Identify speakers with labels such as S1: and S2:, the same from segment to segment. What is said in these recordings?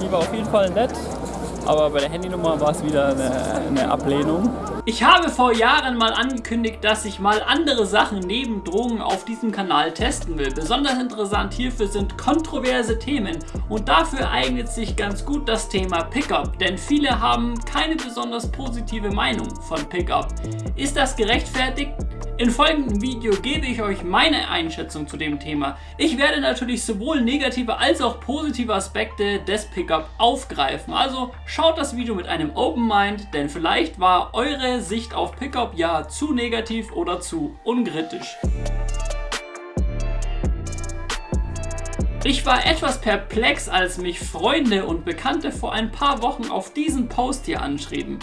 S1: die war auf jeden Fall nett, aber bei der Handynummer war es wieder eine, eine Ablehnung.
S2: Ich habe vor Jahren mal angekündigt, dass ich mal andere Sachen neben Drogen auf diesem Kanal testen will. Besonders interessant hierfür sind kontroverse Themen und dafür eignet sich ganz gut das Thema Pickup, denn viele haben keine besonders positive Meinung von Pickup. Ist das gerechtfertigt? Im folgenden Video gebe ich euch meine Einschätzung zu dem Thema. Ich werde natürlich sowohl negative als auch positive Aspekte des Pickup aufgreifen. Also schaut das Video mit einem Open Mind, denn vielleicht war eure Sicht auf Pickup ja zu negativ oder zu unkritisch. Ich war etwas perplex, als mich Freunde und Bekannte vor ein paar Wochen auf diesen Post hier anschrieben.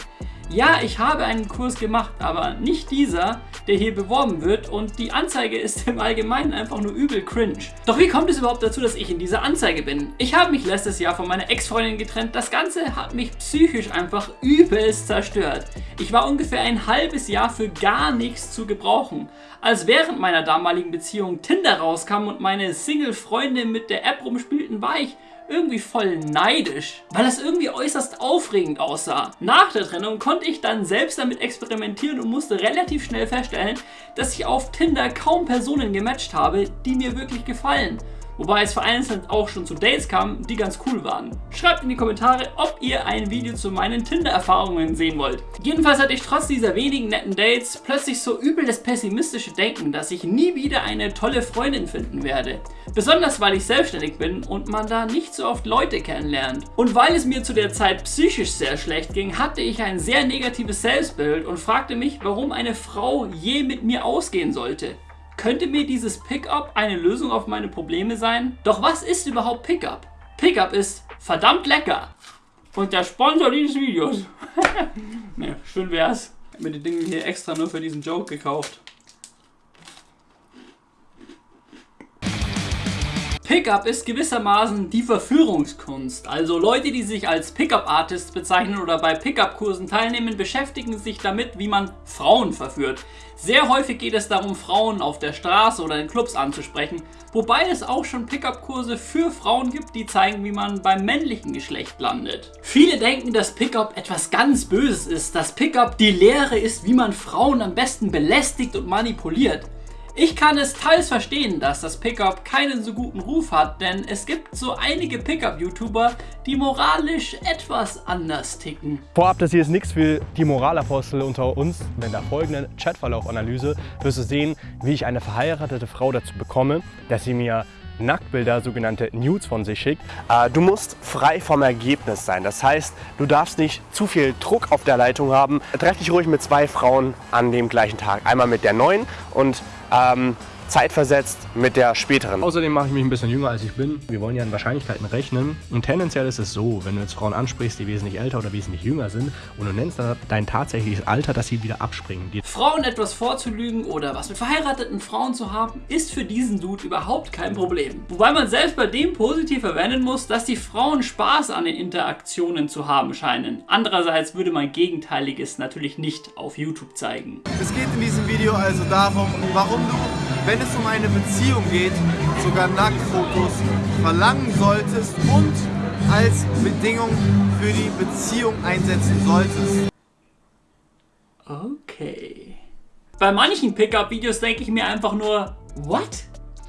S2: Ja, ich habe einen Kurs gemacht, aber nicht dieser, der hier beworben wird und die Anzeige ist im Allgemeinen einfach nur übel cringe. Doch wie kommt es überhaupt dazu, dass ich in dieser Anzeige bin? Ich habe mich letztes Jahr von meiner Ex-Freundin getrennt. Das Ganze hat mich psychisch einfach übelst zerstört. Ich war ungefähr ein halbes Jahr für gar nichts zu gebrauchen. Als während meiner damaligen Beziehung Tinder rauskam und meine Single-Freunde mit der App rumspielten, war ich irgendwie voll neidisch, weil das irgendwie äußerst aufregend aussah. Nach der Trennung konnte ich dann selbst damit experimentieren und musste relativ schnell feststellen, dass ich auf Tinder kaum Personen gematcht habe, die mir wirklich gefallen. Wobei es vereinzelt auch schon zu Dates kam, die ganz cool waren. Schreibt in die Kommentare, ob ihr ein Video zu meinen Tinder-Erfahrungen sehen wollt. Jedenfalls hatte ich trotz dieser wenigen netten Dates plötzlich so übel das pessimistische Denken, dass ich nie wieder eine tolle Freundin finden werde. Besonders weil ich selbstständig bin und man da nicht so oft Leute kennenlernt. Und weil es mir zu der Zeit psychisch sehr schlecht ging, hatte ich ein sehr negatives Selbstbild und fragte mich, warum eine Frau je mit mir ausgehen sollte. Könnte mir dieses Pickup eine Lösung auf meine Probleme sein? Doch was ist überhaupt Pickup? Pickup ist verdammt lecker. Und der Sponsor dieses Videos. ne, schön wär's. Ich habe mir die Dinge hier extra nur für diesen Joke gekauft. Pickup ist gewissermaßen die Verführungskunst. Also Leute, die sich als Pickup-Artists bezeichnen oder bei Pickup-Kursen teilnehmen, beschäftigen sich damit, wie man Frauen verführt. Sehr häufig geht es darum, Frauen auf der Straße oder in Clubs anzusprechen, wobei es auch schon Pickup-Kurse für Frauen gibt, die zeigen, wie man beim männlichen Geschlecht landet. Viele denken, dass Pickup etwas ganz Böses ist, dass Pickup die Lehre ist, wie man Frauen am besten belästigt und manipuliert. Ich kann es teils verstehen, dass das Pickup keinen so guten Ruf hat, denn es gibt so einige Pickup-YouTuber, die moralisch etwas anders ticken.
S3: Vorab, das hier ist nichts für die Moralapostel unter uns. In der folgenden Chatverlauf-Analyse wirst du sehen, wie ich eine verheiratete Frau dazu bekomme, dass sie mir Nacktbilder, sogenannte Nudes von sich schickt. Äh, du musst frei vom Ergebnis sein. Das heißt, du darfst nicht zu viel Druck auf der Leitung haben. Treff dich ruhig mit zwei Frauen an dem gleichen Tag. Einmal mit der neuen und ähm, zeitversetzt mit der späteren. Außerdem mache ich mich ein bisschen jünger als ich bin. Wir wollen ja in Wahrscheinlichkeiten rechnen. Und tendenziell ist es so, wenn du jetzt Frauen ansprichst, die wesentlich älter oder wesentlich jünger sind und du nennst dann dein tatsächliches Alter, dass sie wieder abspringen. Die
S2: Frauen etwas vorzulügen oder was mit verheirateten Frauen zu haben, ist für diesen Dude überhaupt kein Problem. Wobei man selbst bei dem positiv erwähnen muss, dass die Frauen Spaß an den Interaktionen zu haben scheinen. Andererseits würde man Gegenteiliges natürlich nicht auf YouTube zeigen.
S4: Es geht in diesem Video also darum, warum du wenn es um eine Beziehung geht, sogar Nacktfotos verlangen solltest und als Bedingung für die Beziehung einsetzen solltest.
S2: Okay. Bei manchen Pickup-Videos denke ich mir einfach nur, what?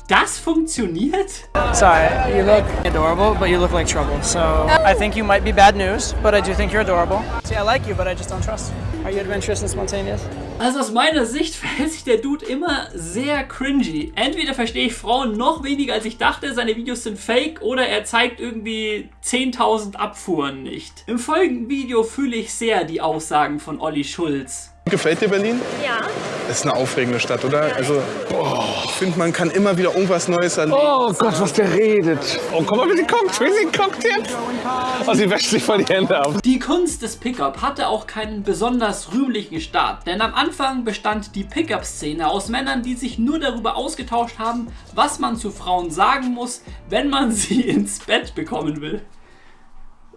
S2: Das funktioniert?
S5: Sorry, you look adorable, but you look like trouble. So I think you might be bad news, but I do think you're adorable. See, I like you, but I just don't trust you. Are you adventurous and spontaneous?
S2: Also aus meiner Sicht verhält sich der Dude immer sehr cringy. Entweder verstehe ich Frauen noch weniger als ich dachte, seine Videos sind fake, oder er zeigt irgendwie 10.000 Abfuhren nicht. Im folgenden Video fühle ich sehr die Aussagen von Olli Schulz.
S6: Gefällt dir Berlin?
S7: Ja.
S6: Es ist eine aufregende Stadt, oder? Also, oh, ich finde, man kann immer wieder irgendwas Neues erleben.
S8: Oh Gott, was der redet. Oh, guck mal, wie sie guckt, wie sie guckt jetzt. Oh, sie wäscht sich voll die Hände ab.
S2: Die Kunst des Pickup hatte auch keinen besonders rühmlichen Start, denn am Anfang bestand die Pickup-Szene aus Männern, die sich nur darüber ausgetauscht haben, was man zu Frauen sagen muss, wenn man sie ins Bett bekommen will.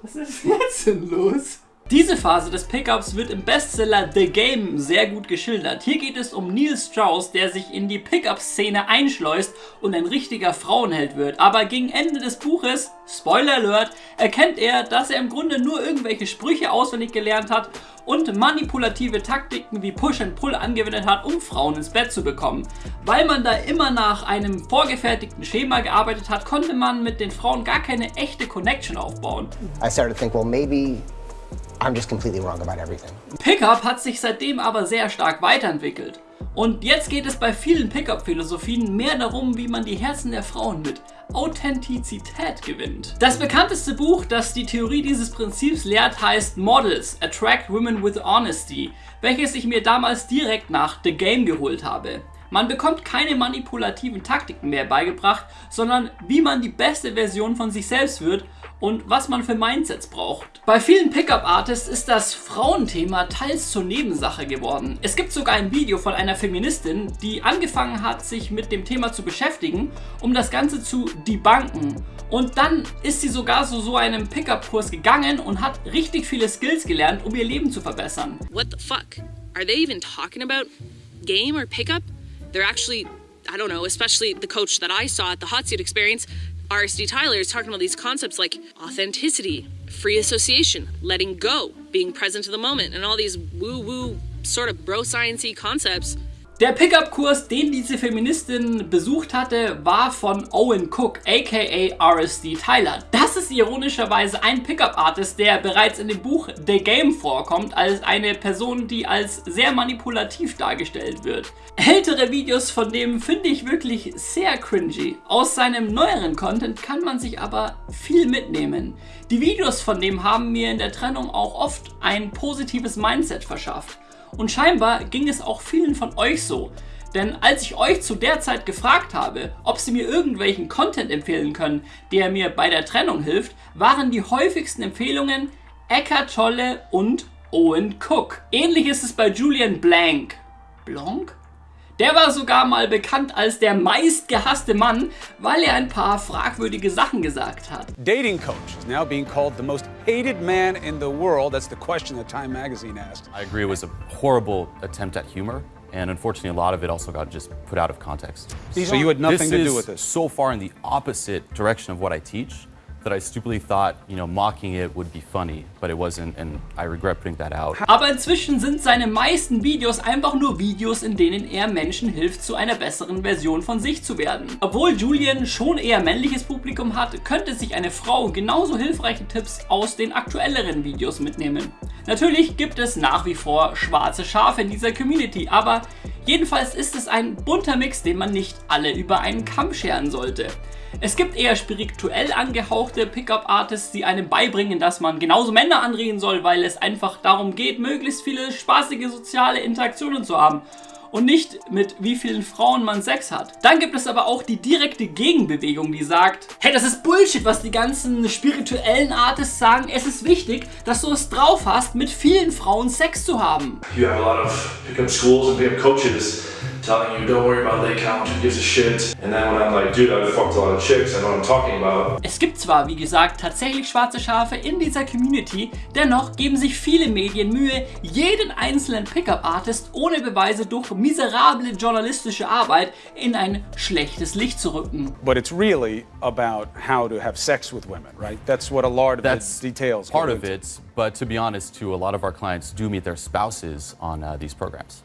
S2: Was ist jetzt denn los? Diese Phase des Pickups wird im Bestseller The Game sehr gut geschildert. Hier geht es um Neil Strauss, der sich in die Pickup-Szene einschleust und ein richtiger Frauenheld wird. Aber gegen Ende des Buches, Spoiler Alert, erkennt er, dass er im Grunde nur irgendwelche Sprüche auswendig gelernt hat und manipulative Taktiken wie Push and Pull angewendet hat, um Frauen ins Bett zu bekommen. Weil man da immer nach einem vorgefertigten Schema gearbeitet hat, konnte man mit den Frauen gar keine echte Connection aufbauen.
S7: I started to think, well, maybe I'm just completely wrong about everything.
S2: Pickup hat sich seitdem aber sehr stark weiterentwickelt. Und jetzt geht es bei vielen Pickup-Philosophien mehr darum, wie man die Herzen der Frauen mit Authentizität gewinnt. Das bekannteste Buch, das die Theorie dieses Prinzips lehrt, heißt Models, Attract Women with Honesty, welches ich mir damals direkt nach The Game geholt habe. Man bekommt keine manipulativen Taktiken mehr beigebracht, sondern wie man die beste Version von sich selbst wird und was man für Mindsets braucht. Bei vielen Pickup-Artists ist das Frauenthema teils zur Nebensache geworden. Es gibt sogar ein Video von einer Feministin, die angefangen hat, sich mit dem Thema zu beschäftigen, um das Ganze zu debunken. Und dann ist sie sogar zu so einem Pickup-Kurs gegangen und hat richtig viele Skills gelernt, um ihr Leben zu verbessern.
S9: What the fuck? Are they even talking about game or pickup? They're actually, I don't know, especially the coach that I saw at the Hot Seat Experience, RSD Tyler, is talking about these concepts like authenticity, free association, letting go, being present to the moment, and all these woo-woo sort of bro sciencey concepts
S2: Der Pickup-Kurs, den diese Feministin besucht hatte, war von Owen Cook, aka RSD Tyler. Das ist ironischerweise ein Pickup-Artist, der bereits in dem Buch The Game vorkommt, als eine Person, die als sehr manipulativ dargestellt wird. Ältere Videos von dem finde ich wirklich sehr cringy. Aus seinem neueren Content kann man sich aber viel mitnehmen. Die Videos von dem haben mir in der Trennung auch oft ein positives Mindset verschafft. Und scheinbar ging es auch vielen von euch so. Denn als ich euch zu der Zeit gefragt habe, ob sie mir irgendwelchen Content empfehlen können, der mir bei der Trennung hilft, waren die häufigsten Empfehlungen Eckhart Tolle und Owen Cook. Ähnlich ist es bei Julian Blank. Blanc? Der war sogar mal bekannt als der meistgehasste Mann, weil er ein paar fragwürdige Sachen gesagt hat.
S10: Dating coach is now being called the most hated man in the world. That's the question that Time magazine asked.
S11: I agree it was a horrible attempt at humor. And unfortunately, a lot of it also got just put out of context.
S10: So you had nothing to do with this?
S11: so far in the opposite direction of what I teach that I stupidly thought, you know, mocking it would be funny, but it wasn't, and I regret putting that out.
S2: Aber inzwischen sind seine meisten Videos einfach nur Videos, in denen er Menschen hilft, zu einer besseren Version von sich zu werden. Obwohl Julian schon eher männliches Publikum hat, könnte sich eine Frau genauso hilfreiche Tipps aus den aktuelleren Videos mitnehmen. Natürlich gibt es nach wie vor schwarze Schafe in dieser Community, aber jedenfalls ist es ein bunter Mix, den man nicht alle über einen Kamm scheren sollte. Es gibt eher spirituell angehauchte Pickup-Artists, die einem beibringen, dass man genauso Männer anreden soll, weil es einfach darum geht, möglichst viele spaßige soziale Interaktionen zu haben und nicht mit wie vielen Frauen man Sex hat. Dann gibt es aber auch die direkte Gegenbewegung, die sagt, hey, das ist Bullshit, was die ganzen spirituellen Artists sagen. Es ist wichtig, dass du es drauf hast, mit vielen Frauen Sex zu haben.
S12: You have a lot of pickup schools and pickup coaches telling you don't worry about leg count, who gives a shit. And then when I'm like, dude, I've fucked a lot of chicks, I know what I'm talking about.
S2: Es gibt zwar, wie gesagt, tatsächlich schwarze Schafe in dieser Community, dennoch geben sich viele Medien Mühe, jeden einzelnen Pickup-Artist ohne Beweise durch miserable journalistische Arbeit in ein schlechtes Licht zu rücken.
S10: But it's really about how to have sex with women, right? That's what a lot of
S11: That's
S10: the details.
S11: part of it, but to be honest, too, a lot of our clients do meet their spouses on uh, these programs.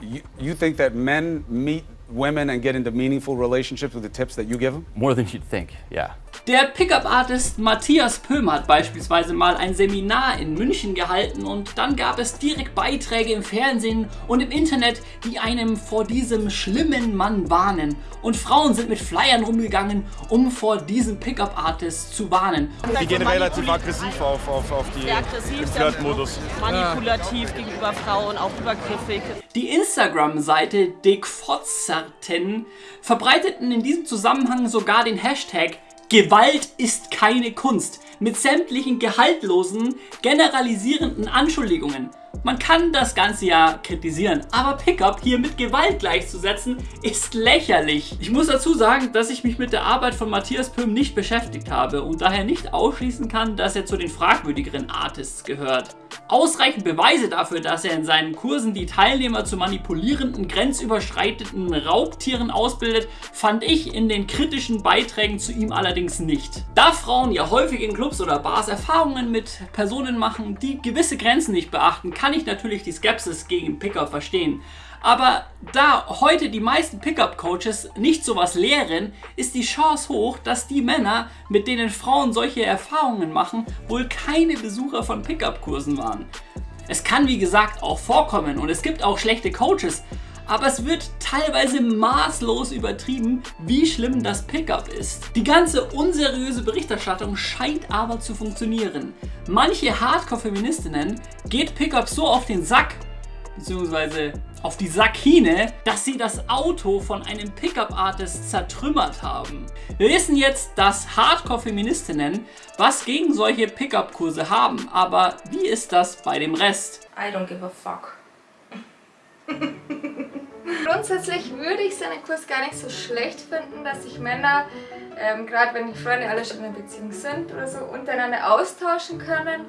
S10: You, you think that men meet women and get into meaningful relationships with the tips that you give them?
S11: More than you'd think, yeah.
S2: Der Pickup-Artist Matthias Pöhm hat beispielsweise mal ein Seminar in München gehalten und dann gab es direkt Beiträge im Fernsehen und im Internet, die einem vor diesem schlimmen Mann warnen. Und Frauen sind mit Flyern rumgegangen, um vor diesem Pickup-Artist zu warnen.
S13: Die gehen relativ aggressiv auf, auf, auf die Flirtmodus.
S14: manipulativ gegenüber Frauen, auch übergriffig.
S2: Die Instagram-Seite Dick Fotzerten verbreiteten in diesem Zusammenhang sogar den Hashtag Gewalt ist keine Kunst. Mit sämtlichen gehaltlosen, generalisierenden Anschuldigungen. Man kann das Ganze ja kritisieren, aber Pickup hier mit Gewalt gleichzusetzen, ist lächerlich. Ich muss dazu sagen, dass ich mich mit der Arbeit von Matthias Pöhm nicht beschäftigt habe und daher nicht ausschließen kann, dass er zu den fragwürdigeren Artists gehört. Ausreichend Beweise dafür, dass er in seinen Kursen die Teilnehmer zu manipulierenden, grenzüberschreitenden Raubtieren ausbildet, fand ich in den kritischen Beiträgen zu ihm allerdings nicht. Da Frauen ja häufig in Clubs oder Bars Erfahrungen mit Personen machen, die gewisse Grenzen nicht beachten, kann ich natürlich die Skepsis gegen Pickup verstehen. Aber da heute die meisten Pickup-Coaches nicht sowas lehren, ist die Chance hoch, dass die Männer, mit denen Frauen solche Erfahrungen machen, wohl keine Besucher von Pickup-Kursen waren. Es kann wie gesagt auch vorkommen und es gibt auch schlechte Coaches, aber es wird teilweise maßlos übertrieben, wie schlimm das Pickup ist. Die ganze unseriöse Berichterstattung scheint aber zu funktionieren. Manche Hardcore-Feministinnen geht Pickup so auf den Sack, beziehungsweise auf die Sakine, dass sie das Auto von einem Pickup-Artist zertrümmert haben. Wir wissen jetzt, dass Hardcore-Feministinnen was gegen solche Pickup-Kurse haben, aber wie ist das bei dem Rest?
S15: I don't give a fuck. Grundsätzlich würde ich seinen Kurs gar nicht so schlecht finden, dass sich Männer, ähm, gerade wenn die Freunde alle schon in einer Beziehung sind oder so, untereinander austauschen können.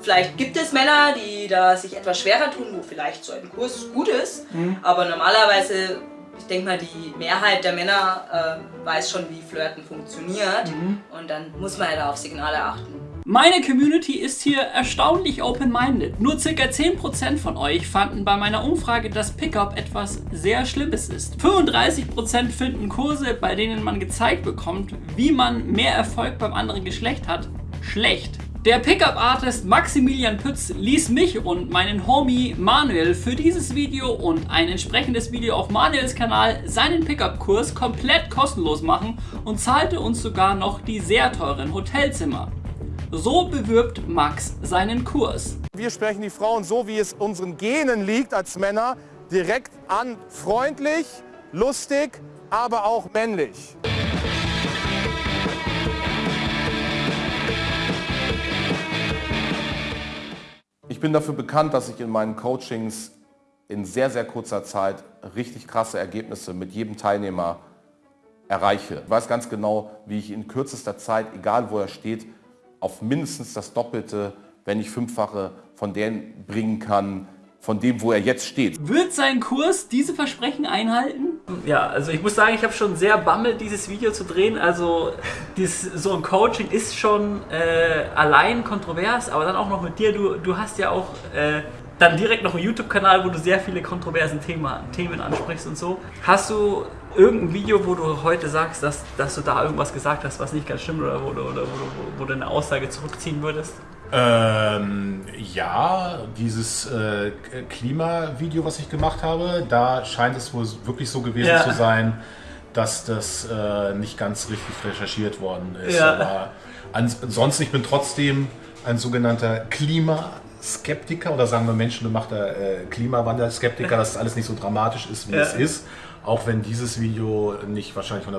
S16: Vielleicht gibt es Männer, die da sich etwas schwerer tun, wo vielleicht so ein Kurs gut ist, mhm. aber normalerweise, ich denke mal, die Mehrheit der Männer äh, weiß schon, wie Flirten funktioniert mhm. und dann muss man ja da auf Signale achten.
S2: Meine Community ist hier erstaunlich open-minded. Nur ca. 10% von euch fanden bei meiner Umfrage, dass Pickup etwas sehr Schlimmes ist. 35% finden Kurse, bei denen man gezeigt bekommt, wie man mehr Erfolg beim anderen Geschlecht hat, schlecht. Der Pickup-Artist Maximilian Pütz ließ mich und meinen Homie Manuel für dieses Video und ein entsprechendes Video auf Manuels Kanal seinen Pickup-Kurs komplett kostenlos machen und zahlte uns sogar noch die sehr teuren Hotelzimmer. So bewirbt Max seinen Kurs.
S17: Wir sprechen die Frauen so, wie es unseren Genen liegt als Männer, direkt an. Freundlich, lustig, aber auch männlich.
S18: Ich bin dafür bekannt, dass ich in meinen Coachings in sehr, sehr kurzer Zeit richtig krasse Ergebnisse mit jedem Teilnehmer erreiche. Ich weiß ganz genau, wie ich in kürzester Zeit, egal wo er steht, auf mindestens das Doppelte, wenn nicht fünffache von denen bringen kann, von dem, wo er jetzt steht.
S2: Wird sein Kurs diese Versprechen einhalten? Ja, also ich muss sagen, ich habe schon sehr bammelt, dieses Video zu drehen. Also dieses, so ein Coaching ist schon äh, allein kontrovers, aber dann auch noch mit dir. Du, du hast ja auch äh, dann direkt noch einen YouTube-Kanal, wo du sehr viele kontroversen Thema, Themen ansprichst und so. Hast du irgendein Video, wo du heute sagst, dass, dass du da irgendwas gesagt hast, was nicht ganz stimmt oder wo, oder, oder, wo, wo du eine Aussage zurückziehen würdest?
S19: Ähm, ja, dieses äh, Klimavideo, was ich gemacht habe, da scheint es wohl wirklich so gewesen ja. zu sein, dass das äh, nicht ganz richtig recherchiert worden ist. Ja. Aber ansonsten, ich bin trotzdem ein sogenannter Klimaskeptiker oder sagen wir menschengemachter äh, Klimawandel-Skeptiker, dass das alles nicht so dramatisch ist, wie ja. es ist. Auch wenn dieses Video nicht wahrscheinlich 100%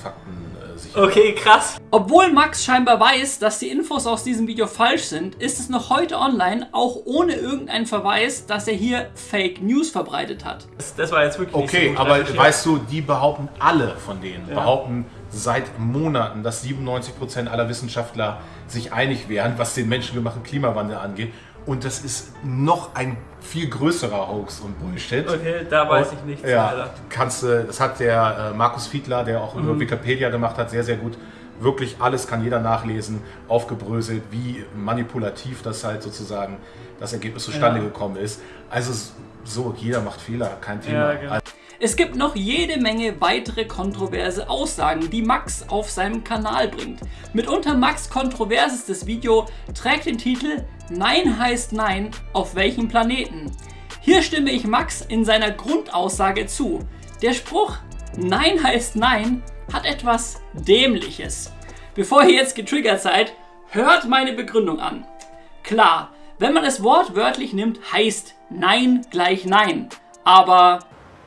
S19: Fakten äh, sicher
S2: Okay, krass. Obwohl Max scheinbar weiß, dass die Infos aus diesem Video falsch sind, ist es noch heute online, auch ohne irgendeinen Verweis, dass er hier Fake News verbreitet hat.
S19: Das, das war jetzt wirklich Okay, so aber weißt du, die behaupten alle von denen, ja. behaupten seit Monaten, dass 97% aller Wissenschaftler sich einig wären, was den menschengemachten Klimawandel angeht. Und das ist noch ein viel größerer Hoax und Bullshit.
S2: Okay, da weiß ich nichts.
S19: Ja, kannst du, das hat der äh, Markus Fiedler, der auch mhm. über Wikipedia gemacht hat, sehr, sehr gut. Wirklich alles kann jeder nachlesen, aufgebröselt, wie manipulativ das halt sozusagen das Ergebnis zustande ja. gekommen ist. Also so, jeder macht Fehler, kein Thema. Ja, genau.
S2: Es gibt noch jede Menge weitere kontroverse Aussagen, die Max auf seinem Kanal bringt. Mitunter Max kontroversestes Video trägt den Titel Nein heißt Nein, auf welchem Planeten? Hier stimme ich Max in seiner Grundaussage zu. Der Spruch Nein heißt Nein hat etwas Dämliches. Bevor ihr jetzt getriggert seid, hört meine Begründung an. Klar, wenn man es wortwörtlich nimmt, heißt Nein gleich Nein. Aber...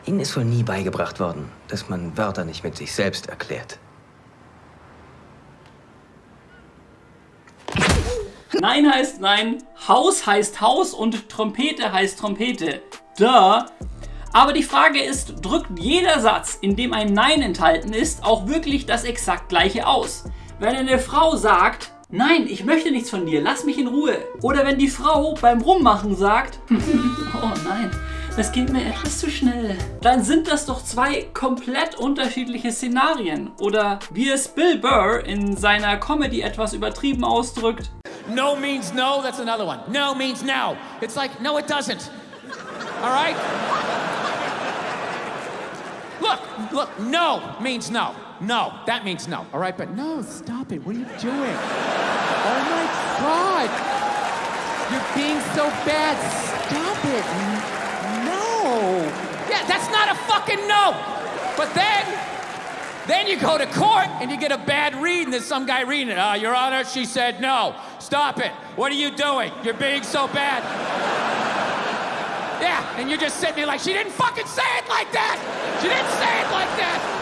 S20: Ihnen ist wohl nie beigebracht worden, dass man Wörter nicht mit sich selbst erklärt.
S2: Nein heißt nein, Haus heißt Haus und Trompete heißt Trompete. Duh. Aber die Frage ist, drückt jeder Satz, in dem ein Nein enthalten ist, auch wirklich das exakt gleiche aus? Wenn eine Frau sagt, nein, ich möchte nichts von dir, lass mich in Ruhe. Oder wenn die Frau beim Rummachen sagt, hm, oh nein, das geht mir etwas zu schnell. Dann sind das doch zwei komplett unterschiedliche Szenarien. Oder wie es Bill Burr in seiner Comedy etwas übertrieben ausdrückt.
S21: No means no, that's another one. No means no. It's like, no, it doesn't. All right? Look, look, no means no. No, that means no. All right, but no, stop it. What are you doing? Oh my God. You're being so bad. Stop it. That's not a fucking no. But then, then you go to court and you get a bad read and there's some guy reading it. Uh, Your Honor, she said no. Stop it. What are you doing? You're being so bad. Yeah, and you're just sitting there like, she didn't fucking say it like that. She didn't say it like that.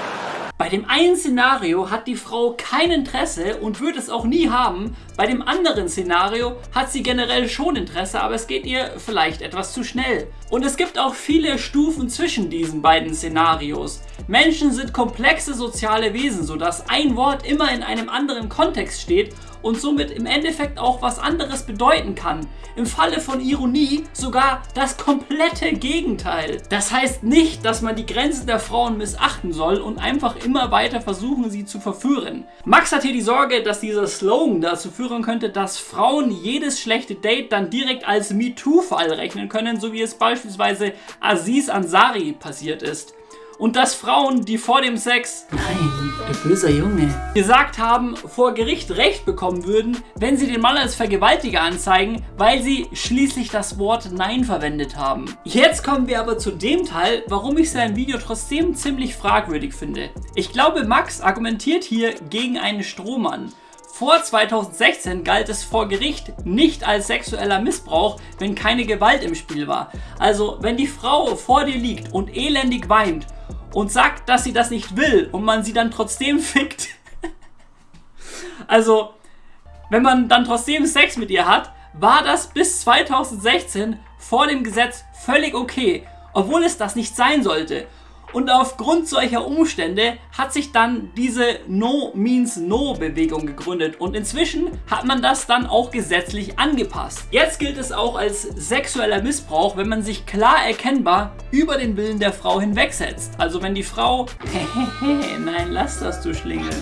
S2: Bei dem einen Szenario hat die Frau kein Interesse und wird es auch nie haben. Bei dem anderen Szenario hat sie generell schon Interesse, aber es geht ihr vielleicht etwas zu schnell. Und es gibt auch viele Stufen zwischen diesen beiden Szenarios. Menschen sind komplexe soziale Wesen, sodass ein Wort immer in einem anderen Kontext steht und somit im Endeffekt auch was anderes bedeuten kann. Im Falle von Ironie sogar das komplette Gegenteil. Das heißt nicht, dass man die Grenzen der Frauen missachten soll und einfach immer weiter versuchen, sie zu verführen. Max hat hier die Sorge, dass dieser Slogan dazu führen könnte, dass Frauen jedes schlechte Date dann direkt als MeToo-Fall rechnen können, so wie es beispielsweise Aziz Ansari passiert ist und dass Frauen, die vor dem Sex, nein, du böser Junge, gesagt haben, vor Gericht Recht bekommen würden, wenn sie den Mann als Vergewaltiger anzeigen, weil sie schließlich das Wort Nein verwendet haben. Jetzt kommen wir aber zu dem Teil, warum ich sein Video trotzdem ziemlich fragwürdig finde. Ich glaube, Max argumentiert hier gegen einen Strohmann. Vor 2016 galt es vor Gericht nicht als sexueller Missbrauch, wenn keine Gewalt im Spiel war. Also wenn die Frau vor dir liegt und elendig weint und sagt, dass sie das nicht will und man sie dann trotzdem fickt. also, wenn man dann trotzdem Sex mit ihr hat, war das bis 2016 vor dem Gesetz völlig okay, obwohl es das nicht sein sollte. Und aufgrund solcher Umstände hat sich dann diese No Means No Bewegung gegründet und inzwischen hat man das dann auch gesetzlich angepasst. Jetzt gilt es auch als sexueller Missbrauch, wenn man sich klar erkennbar über den Willen der Frau hinwegsetzt. Also wenn die Frau, nein, lass das du Schlingel,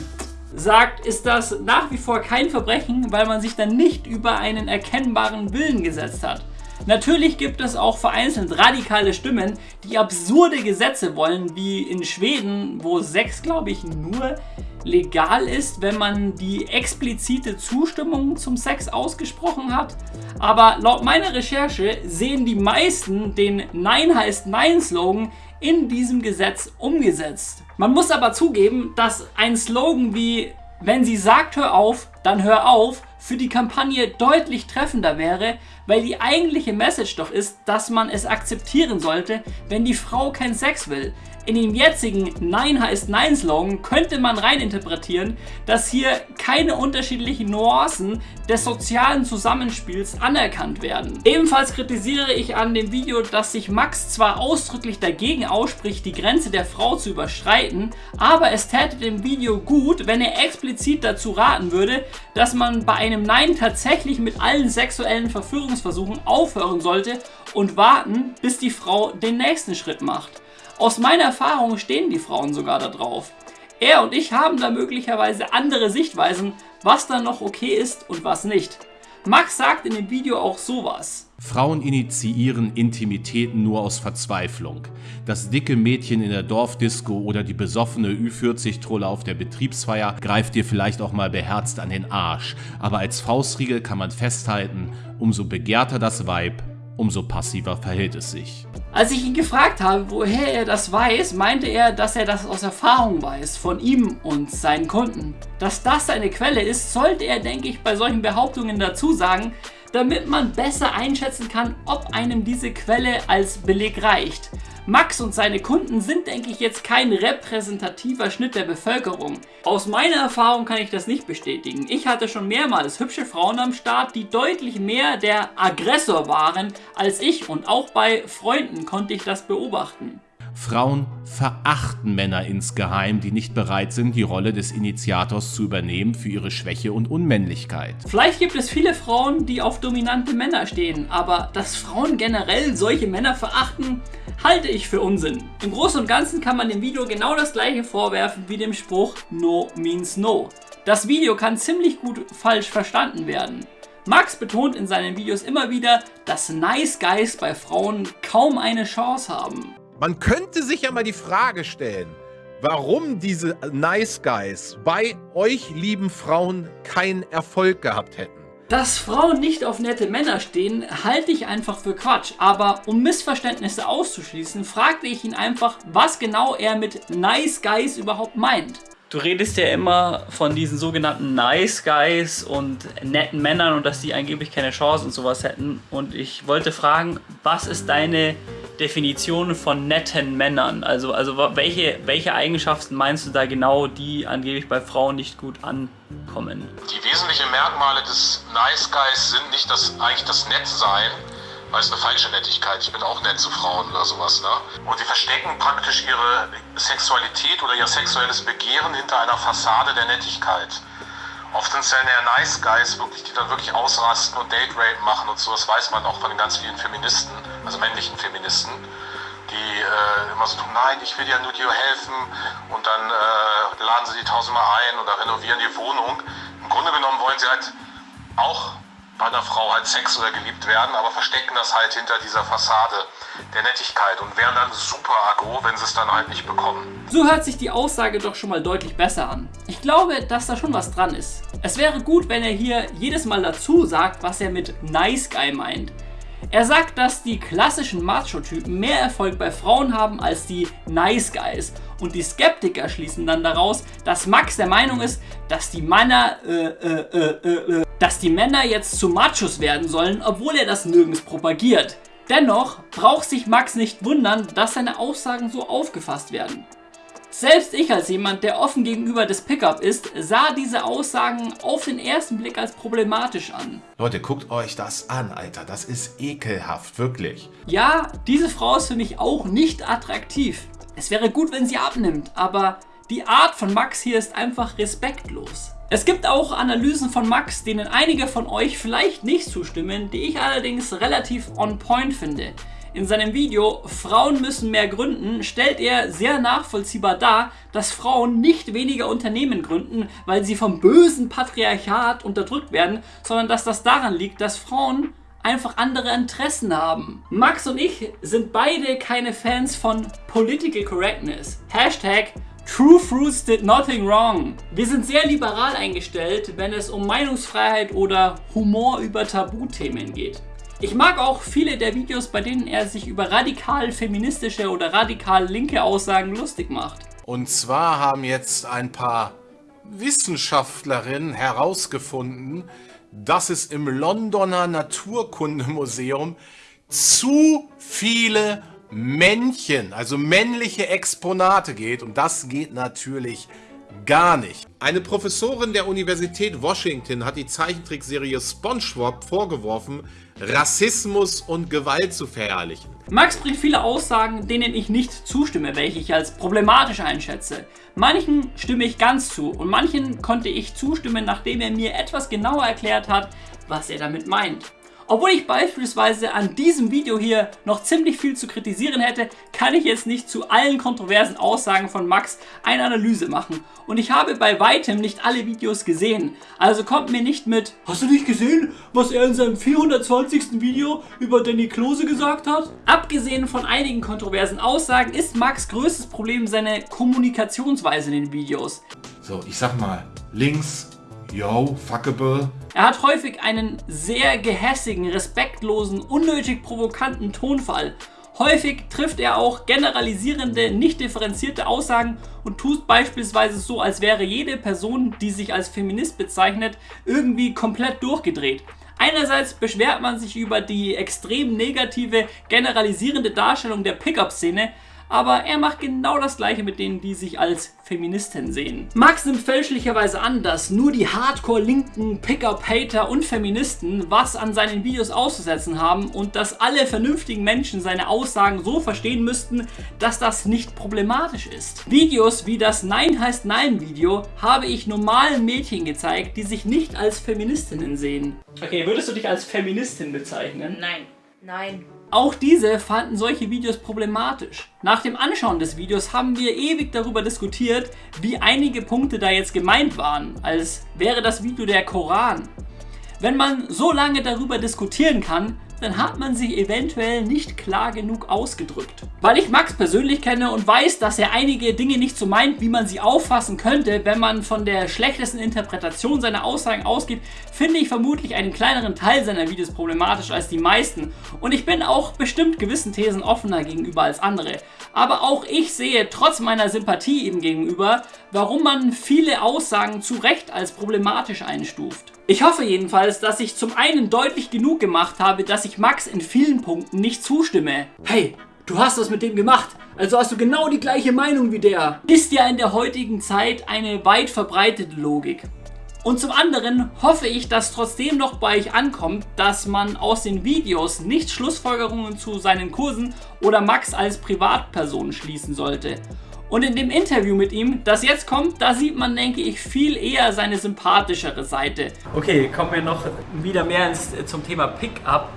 S2: sagt, ist das nach wie vor kein Verbrechen, weil man sich dann nicht über einen erkennbaren Willen gesetzt hat. Natürlich gibt es auch vereinzelt radikale Stimmen, die absurde Gesetze wollen, wie in Schweden, wo Sex, glaube ich, nur legal ist, wenn man die explizite Zustimmung zum Sex ausgesprochen hat. Aber laut meiner Recherche sehen die meisten den Nein heißt Nein Slogan in diesem Gesetz umgesetzt. Man muss aber zugeben, dass ein Slogan wie wenn sie sagt hör auf, dann hör auf, für die Kampagne deutlich treffender wäre, weil die eigentliche Message doch ist, dass man es akzeptieren sollte, wenn die Frau keinen Sex will. In dem jetzigen Nein heißt Nein Slogan könnte man reininterpretieren, dass hier keine unterschiedlichen Nuancen des sozialen Zusammenspiels anerkannt werden. Ebenfalls kritisiere ich an dem Video, dass sich Max zwar ausdrücklich dagegen ausspricht, die Grenze der Frau zu überschreiten, aber es täte dem Video gut, wenn er explizit dazu raten würde, dass man bei einem Nein tatsächlich mit allen sexuellen Verführungsversuchen aufhören sollte und warten, bis die Frau den nächsten Schritt macht. Aus meiner Erfahrung stehen die Frauen sogar da drauf. Er und ich haben da möglicherweise andere Sichtweisen, was dann noch okay ist und was nicht. Max sagt in dem Video auch sowas.
S22: Frauen initiieren Intimitäten nur aus Verzweiflung. Das dicke Mädchen in der Dorfdisco oder die besoffene Ü40-Trolle auf der Betriebsfeier greift dir vielleicht auch mal beherzt an den Arsch. Aber als Faustriegel kann man festhalten, umso begehrter das Weib, umso passiver verhält es sich.
S2: Als ich ihn gefragt habe, woher er das weiß, meinte er, dass er das aus Erfahrung weiß, von ihm und seinen Kunden. Dass das seine Quelle ist, sollte er, denke ich, bei solchen Behauptungen dazu sagen, damit man besser einschätzen kann, ob einem diese Quelle als Beleg reicht. Max und seine Kunden sind, denke ich, jetzt kein repräsentativer Schnitt der Bevölkerung. Aus meiner Erfahrung kann ich das nicht bestätigen. Ich hatte schon mehrmals hübsche Frauen am Start, die deutlich mehr der Aggressor waren als ich und auch bei Freunden konnte ich das beobachten.
S22: Frauen verachten Männer insgeheim, die nicht bereit sind, die Rolle des Initiators zu übernehmen für ihre Schwäche und Unmännlichkeit.
S2: Vielleicht gibt es viele Frauen, die auf dominante Männer stehen, aber dass Frauen generell solche Männer verachten, halte ich für Unsinn. Im Großen und Ganzen kann man dem Video genau das gleiche vorwerfen wie dem Spruch No means no. Das Video kann ziemlich gut falsch verstanden werden. Max betont in seinen Videos immer wieder, dass Nice Guys bei Frauen kaum eine Chance haben.
S19: Man könnte sich ja mal die Frage stellen, warum diese Nice Guys bei euch lieben Frauen keinen Erfolg gehabt hätten.
S2: Dass Frauen nicht auf nette Männer stehen, halte ich einfach für Quatsch. Aber um Missverständnisse auszuschließen, fragte ich ihn einfach, was genau er mit Nice Guys überhaupt meint. Du redest ja immer von diesen sogenannten Nice Guys und netten Männern und dass die angeblich keine Chance und sowas hätten. Und ich wollte fragen, was ist deine Definition von netten Männern? Also, also welche, welche Eigenschaften meinst du da genau, die angeblich bei Frauen nicht gut ankommen?
S23: Die wesentlichen Merkmale des Nice Guys sind nicht das, eigentlich das Nettsein, weil es eine falsche Nettigkeit. Ich bin auch nett zu Frauen oder sowas. Ne? Und sie verstecken praktisch ihre Sexualität oder ihr sexuelles Begehren hinter einer Fassade der Nettigkeit. Oft sind es ja Nice Guys, wirklich, die dann wirklich ausrasten und Date Rape machen und so. Das weiß man auch von den ganz vielen Feministen, also männlichen Feministen, die äh, immer so tun, nein, ich will ja nur dir helfen und dann äh, laden sie die tausendmal ein oder renovieren die Wohnung. Im Grunde genommen wollen sie halt auch bei einer Frau halt Sex oder geliebt werden, aber verstecken das halt hinter dieser Fassade der Nettigkeit und wären dann super aggro, wenn sie es dann halt nicht bekommen.
S2: So hört sich die Aussage doch schon mal deutlich besser an. Ich glaube, dass da schon was dran ist. Es wäre gut, wenn er hier jedes Mal dazu sagt, was er mit Nice Guy meint. Er sagt, dass die klassischen Macho-Typen mehr Erfolg bei Frauen haben als die Nice Guys. Und die Skeptiker schließen dann daraus, dass Max der Meinung ist, dass die Männer, äh, äh, äh, äh, dass die Männer jetzt zu Machos werden sollen, obwohl er das nirgends propagiert. Dennoch braucht sich Max nicht wundern, dass seine Aussagen so aufgefasst werden. Selbst ich als jemand, der offen gegenüber des Pickup ist, sah diese Aussagen auf den ersten Blick als problematisch an.
S22: Leute, guckt euch das an, Alter. Das ist ekelhaft, wirklich.
S2: Ja, diese Frau ist für mich auch nicht attraktiv. Es wäre gut, wenn sie abnimmt, aber die Art von Max hier ist einfach respektlos. Es gibt auch Analysen von Max, denen einige von euch vielleicht nicht zustimmen, die ich allerdings relativ on point finde. In seinem Video Frauen müssen mehr gründen stellt er sehr nachvollziehbar dar, dass Frauen nicht weniger Unternehmen gründen, weil sie vom bösen Patriarchat unterdrückt werden, sondern dass das daran liegt, dass Frauen einfach andere Interessen haben. Max und ich sind beide keine Fans von Political Correctness. Hashtag True Fruits did nothing wrong. Wir sind sehr liberal eingestellt, wenn es um Meinungsfreiheit oder Humor über Tabuthemen geht. Ich mag auch viele der Videos, bei denen er sich über radikal feministische oder radikal linke Aussagen lustig macht.
S19: Und zwar haben jetzt ein paar Wissenschaftlerinnen herausgefunden, dass es im Londoner Naturkundemuseum zu viele Männchen, also männliche Exponate geht. Und das geht natürlich gar nicht. Eine Professorin der Universität Washington hat die Zeichentrickserie SpongeBob vorgeworfen, Rassismus und Gewalt zu verherrlichen.
S2: Max bringt viele Aussagen, denen ich nicht zustimme, welche ich als problematisch einschätze. Manchen stimme ich ganz zu und manchen konnte ich zustimmen, nachdem er mir etwas genauer erklärt hat, was er damit meint. Obwohl ich beispielsweise an diesem Video hier noch ziemlich viel zu kritisieren hätte, kann ich jetzt nicht zu allen kontroversen Aussagen von Max eine Analyse machen. Und ich habe bei weitem nicht alle Videos gesehen. Also kommt mir nicht mit, hast du nicht gesehen, was er in seinem 420. Video über Danny Klose gesagt hat? Abgesehen von einigen kontroversen Aussagen ist Max größtes Problem seine Kommunikationsweise in den Videos.
S19: So, ich sag mal, links, yo, fuckable,
S2: er hat häufig einen sehr gehässigen, respektlosen, unnötig provokanten Tonfall. Häufig trifft er auch generalisierende, nicht differenzierte Aussagen und tut beispielsweise so, als wäre jede Person, die sich als Feminist bezeichnet, irgendwie komplett durchgedreht. Einerseits beschwert man sich über die extrem negative, generalisierende Darstellung der Pickup-Szene, aber er macht genau das gleiche mit denen, die sich als Feministen sehen. Max nimmt fälschlicherweise an, dass nur die Hardcore-linken Pickup-Hater und Feministen was an seinen Videos auszusetzen haben und dass alle vernünftigen Menschen seine Aussagen so verstehen müssten, dass das nicht problematisch ist. Videos wie das Nein heißt Nein Video habe ich normalen Mädchen gezeigt, die sich nicht als Feministinnen sehen. Okay, würdest du dich als Feministin bezeichnen?
S16: Nein.
S15: Nein.
S2: Auch diese fanden solche Videos problematisch. Nach dem Anschauen des Videos haben wir ewig darüber diskutiert, wie einige Punkte da jetzt gemeint waren, als wäre das Video der Koran. Wenn man so lange darüber diskutieren kann, dann hat man sich eventuell nicht klar genug ausgedrückt. Weil ich Max persönlich kenne und weiß, dass er einige Dinge nicht so meint, wie man sie auffassen könnte, wenn man von der schlechtesten Interpretation seiner Aussagen ausgeht, finde ich vermutlich einen kleineren Teil seiner Videos problematisch als die meisten. Und ich bin auch bestimmt gewissen Thesen offener gegenüber als andere. Aber auch ich sehe trotz meiner Sympathie ihm gegenüber, warum man viele Aussagen zu Recht als problematisch einstuft. Ich hoffe jedenfalls, dass ich zum einen deutlich genug gemacht habe, dass ich Max in vielen Punkten nicht zustimme. Hey, du hast das mit dem gemacht, also hast du genau die gleiche Meinung wie der. Ist ja in der heutigen Zeit eine weit verbreitete Logik. Und zum anderen hoffe ich, dass trotzdem noch bei euch ankommt, dass man aus den Videos nicht Schlussfolgerungen zu seinen Kursen oder Max als Privatperson schließen sollte. Und in dem Interview mit ihm, das jetzt kommt, da sieht man, denke ich, viel eher seine sympathischere Seite. Okay, kommen wir noch wieder mehr ins, zum Thema Pickup.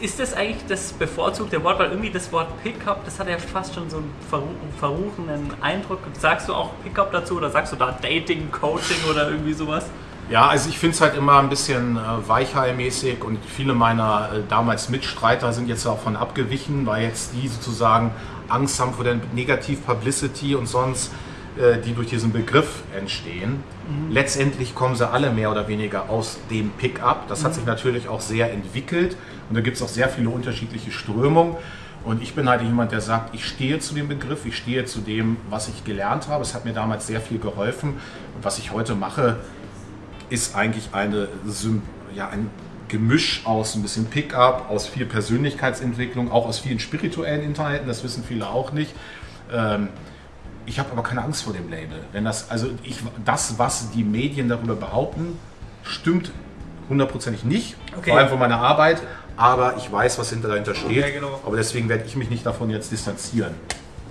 S2: Ist das eigentlich das bevorzugte Wort? Weil irgendwie das Wort Pickup, das hat ja fast schon so einen verru verruchenen Eindruck. Sagst du auch Pickup dazu oder sagst du da Dating, Coaching oder irgendwie sowas?
S19: Ja, also ich finde es halt immer ein bisschen äh, weichheilmäßig und viele meiner äh, damals Mitstreiter sind jetzt davon abgewichen, weil jetzt die sozusagen Angst haben vor der Negativ-Publicity und sonst, äh, die durch diesen Begriff entstehen. Mhm. Letztendlich kommen sie alle mehr oder weniger aus dem Pickup. Das mhm. hat sich natürlich auch sehr entwickelt und da gibt es auch sehr viele unterschiedliche Strömungen. Und ich bin halt jemand, der sagt, ich stehe zu dem Begriff, ich stehe zu dem, was ich gelernt habe. Es hat mir damals sehr viel geholfen. Und was ich heute mache, ist eigentlich eine, ja, ein Gemisch aus ein bisschen Pickup, aus viel Persönlichkeitsentwicklung, auch aus vielen spirituellen Inhalten, das wissen viele auch nicht. Ähm, ich habe aber keine Angst vor dem Label. Wenn das, also ich, das, was die Medien darüber behaupten, stimmt hundertprozentig nicht, okay. vor allem von meiner Arbeit, aber ich weiß, was hinter dahinter steht. Okay, genau. Aber deswegen werde ich mich nicht davon jetzt distanzieren.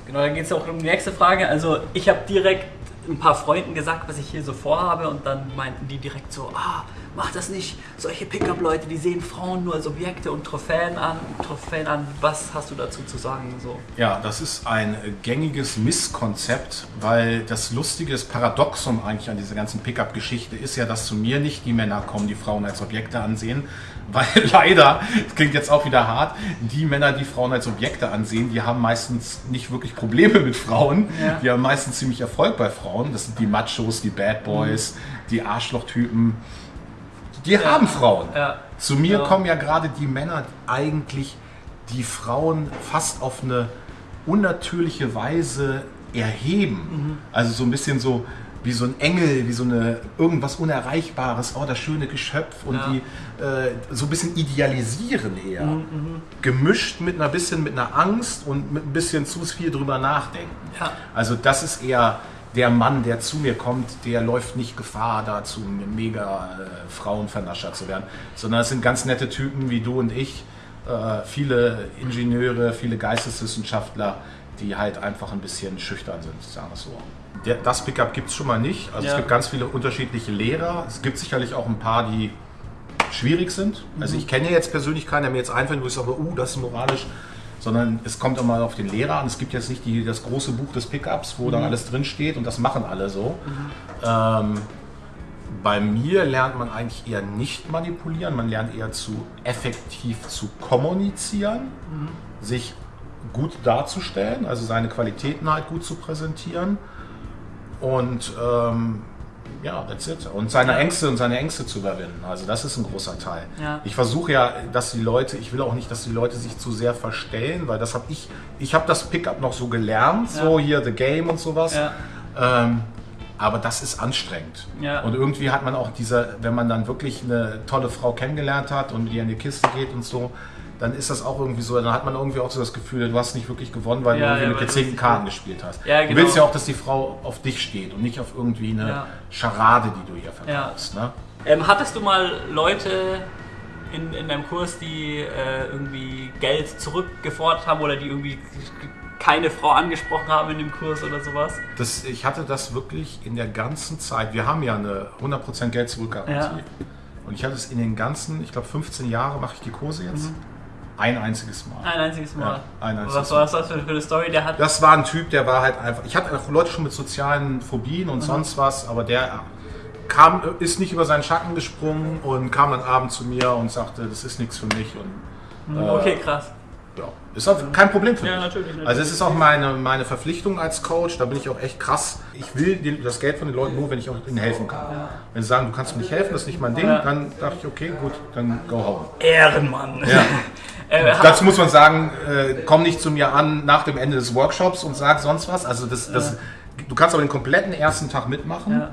S2: Genau, dann geht es auch um die nächste Frage. Also ich habe direkt ein paar Freunden gesagt, was ich hier so vorhabe und dann meinten die direkt so, ah, mach das nicht. Solche Pickup-Leute, die sehen Frauen nur als Objekte und Trophäen an. Trophäen an. Was hast du dazu zu sagen? So?
S19: Ja, das ist ein gängiges Misskonzept, weil das Lustige, das Paradoxum eigentlich an dieser ganzen Pickup-Geschichte ist ja, dass zu mir nicht die Männer kommen, die Frauen als Objekte ansehen, weil leider, das klingt jetzt auch wieder hart, die Männer, die Frauen als Objekte ansehen, die haben meistens nicht wirklich Probleme mit Frauen. Ja. Die haben meistens ziemlich Erfolg bei Frauen. Das sind die Machos, die Bad Boys, mhm. die Arschlochtypen. Die ja. haben Frauen. Ja. Zu mir kommen ja gerade die Männer, die eigentlich die Frauen fast auf eine unnatürliche Weise erheben. Mhm. Also so ein bisschen so, wie so ein Engel, wie so eine irgendwas Unerreichbares, oh, das schöne Geschöpf und ja. die äh, so ein bisschen idealisieren eher. Mhm, mhm, Gemischt mit einer bisschen mit einer Angst und mit ein bisschen zu viel drüber nachdenken. Ja. Also das ist eher der Mann, der zu mir kommt, der läuft nicht Gefahr, dazu mega äh, Frauenvernascher zu werden, sondern es sind ganz nette Typen wie du und ich, äh, viele Ingenieure, viele Geisteswissenschaftler, die halt einfach ein bisschen schüchtern sind, sagen wir es so der, das Pickup gibt es schon mal nicht. Also ja. es gibt ganz viele unterschiedliche Lehrer. Es gibt sicherlich auch ein paar, die schwierig sind. Also mhm. ich kenne jetzt persönlich keinen, der mir jetzt einfällt, wo ich sage, uh, das ist moralisch. Sondern es kommt immer auf den Lehrer an. Es gibt jetzt nicht die, das große Buch des Pickups, wo mhm. dann alles drin steht und das machen alle so. Mhm. Ähm, bei mir lernt man eigentlich eher nicht manipulieren, man lernt eher zu effektiv zu kommunizieren, mhm. sich gut darzustellen, also seine Qualitäten halt gut zu präsentieren und ähm, ja, that's it. Und seine Ängste und seine Ängste zu überwinden. Also das ist ein großer Teil. Ja. Ich versuche ja, dass die Leute, ich will auch nicht, dass die Leute sich zu sehr verstellen, weil das habe ich, ich habe das Pickup noch so gelernt, ja. so hier The Game und sowas. Ja. Ähm, aber das ist anstrengend.
S2: Ja.
S19: Und irgendwie hat man auch diese, wenn man dann wirklich eine tolle Frau kennengelernt hat und mit ihr in die Kiste geht und so, dann ist das auch irgendwie so, dann hat man irgendwie auch so das Gefühl, du hast nicht wirklich gewonnen, weil
S2: Ja,
S19: du irgendwie
S2: ja,
S19: mit
S2: du
S19: gezinkten Karten gespielt hast.
S2: Ja,
S19: Du
S2: genau.
S19: willst ja auch, dass die Frau auf dich steht und nicht auf irgendwie eine
S2: Ja.
S19: Scharade, die du ihr verkaufst. Ne?
S2: Ähm, hattest du mal Leute in, in deinem Kurs, die äh, irgendwie Geld zurückgefordert haben oder die irgendwie keine Frau angesprochen haben in dem Kurs oder sowas?
S19: Das, ich hatte das wirklich in der ganzen Zeit. Wir haben ja eine 100% Geld zurückgarantie.
S2: Ja.
S19: Und ich hatte es in den ganzen, ich glaube 15 Jahre mache ich die Kurse jetzt. Ein einziges Mal.
S2: Ein einziges Mal.
S19: Ja, ein einziges
S2: Was war das für, eine Story? Der hat.
S19: Das war ein Typ, der war halt einfach. Ich hatte auch Leute schon mit sozialen Phobien und
S2: Mhm.
S19: sonst was, aber der kam, ist nicht über seinen Schatten gesprungen und kam dann abends zu mir und sagte, das ist nichts für mich. Und,
S2: Mhm, okay, krass.
S19: Ja, ist auch kein Problem für
S2: Ja,
S19: mich.
S2: natürlich, natürlich.
S19: Also es ist auch meine, meine Verpflichtung als Coach, da bin ich auch echt krass. Ich will den, das Geld von den Leuten nur, wenn ich auch ihnen helfen kann. Wenn sie sagen, du kannst mir nicht helfen, das ist nicht mein Ding,
S2: Ja.
S19: dann dachte ich, okay, gut, dann go home.
S2: Ehrenmann.
S19: Ja.
S2: Äh,
S19: Dazu muss man sagen, äh, komm nicht zu mir an nach dem Ende des Workshops und sag sonst was. Also das, das, du kannst aber den kompletten ersten Tag mitmachen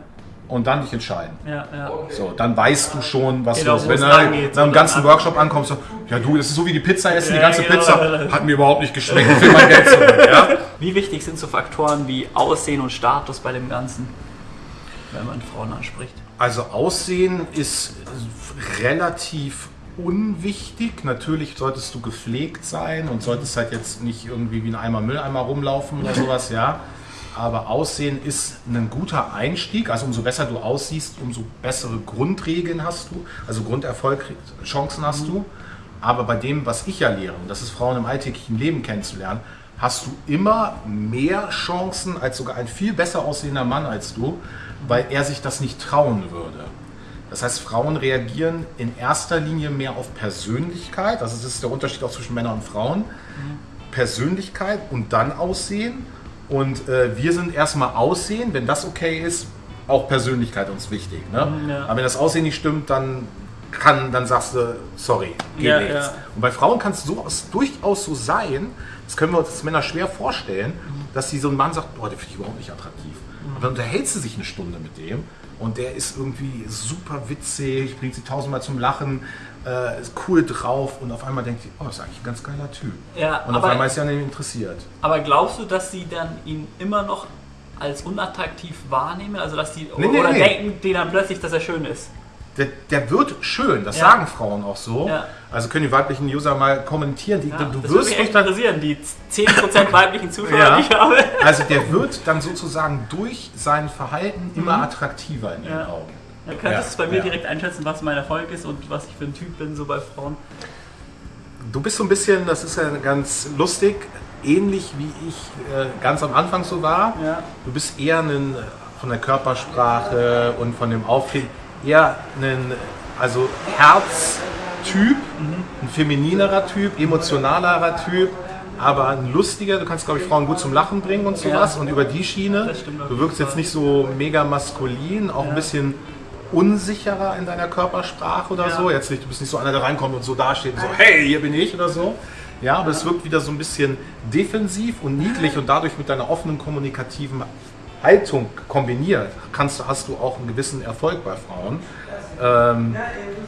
S19: und dann dich entscheiden.
S2: Ja, ja.
S19: So, dann weißt du schon, was
S2: Genau,
S19: du
S2: wo
S19: wenn du nach
S2: Und
S19: ganzen Workshop ankommst, so, ja du, das ist so wie die Pizza essen, die
S2: Ja,
S19: ganze
S2: genau.
S19: Pizza hat mir überhaupt nicht geschmeckt, ich will mein Geld zurück. Ja?
S2: Wie wichtig sind so Faktoren wie Aussehen und Status bei dem Ganzen, wenn man Frauen anspricht?
S19: Also Aussehen ist relativ unwichtig. Natürlich solltest du gepflegt sein und solltest halt jetzt nicht irgendwie wie ein Eimer Mülleimer rumlaufen oder sowas, ja. Aber Aussehen ist ein guter Einstieg. Also umso besser du aussiehst, umso bessere Grundregeln hast du. Also Grunderfolgchancen hast du. Aber bei dem, was ich ja lehre, und das ist Frauen im alltäglichen Leben kennenzulernen, hast du immer mehr Chancen als sogar ein viel besser aussehender Mann als du, weil er sich das nicht trauen würde. Das heißt, Frauen reagieren in erster Linie mehr auf Persönlichkeit. Also das ist der Unterschied auch zwischen Männern und Frauen. Persönlichkeit und dann Aussehen. Und äh, wir sind erstmal Aussehen, wenn das okay ist, auch Persönlichkeit uns wichtig. Ne?
S2: Mhm, ja.
S19: Aber wenn das Aussehen nicht stimmt, dann kann, dann sagst du, sorry, geht
S2: Ja,
S19: nichts.
S2: ja.
S19: Und bei Frauen kann es so, durchaus so sein, das können wir uns als Männer schwer vorstellen, dass sie so ein Mann sagt, boah, der finde ich überhaupt nicht attraktiv. Und dann unterhältst du sich eine Stunde mit dem und der ist irgendwie super witzig, bringt sie tausendmal zum Lachen, äh, ist cool drauf und auf einmal denkt sie, oh, das ist eigentlich ein ganz geiler Typ.
S2: Ja,
S19: und auf einmal ist sie an ihm interessiert.
S2: Aber glaubst du, dass sie dann ihn immer noch als unattraktiv wahrnehmen? Also dass die
S19: Nee, nee,
S2: oder
S19: nee.
S2: denken die dann plötzlich, dass er schön ist?
S19: Der, der wird schön, das
S2: Ja.
S19: sagen Frauen auch so.
S2: Ja.
S19: Also können die weiblichen User mal kommentieren. Die,
S2: Ja,
S19: du
S2: das würde
S19: wirst
S2: mich
S19: durch
S2: echt interessieren, die 10% weiblichen Zuschauer, die ich habe.
S19: Also der wird dann sozusagen durch sein Verhalten immer
S2: Mhm.
S19: attraktiver in ihren. Augen.
S2: Ja, könntest du bei mir direkt einschätzen, was mein Erfolg ist und was ich für ein Typ bin, so bei Frauen?
S19: Du bist so ein bisschen, das ist ja ganz lustig, ähnlich wie ich äh, ganz am Anfang so war. Du bist eher ein, von der Körpersprache und von dem Auftreten eher ein also Herztyp, ein femininerer Typ, emotionalerer Typ, aber ein lustiger. Du kannst, glaube ich, Frauen gut zum Lachen bringen und sowas
S2: Ja.
S19: und über die Schiene. Du wirkst jetzt nicht so mega maskulin, auch ein bisschen unsicherer in deiner Körpersprache oder
S2: Ja.
S19: so. Jetzt nicht, du bist nicht so einer, der reinkommt und so dasteht und so, hey, hier bin ich oder so. Ja, aber es wirkt wieder so ein bisschen defensiv und niedlich und dadurch mit deiner offenen kommunikativen Haltung kombiniert, kannst, du- hast du auch einen gewissen Erfolg bei Frauen. Ähm,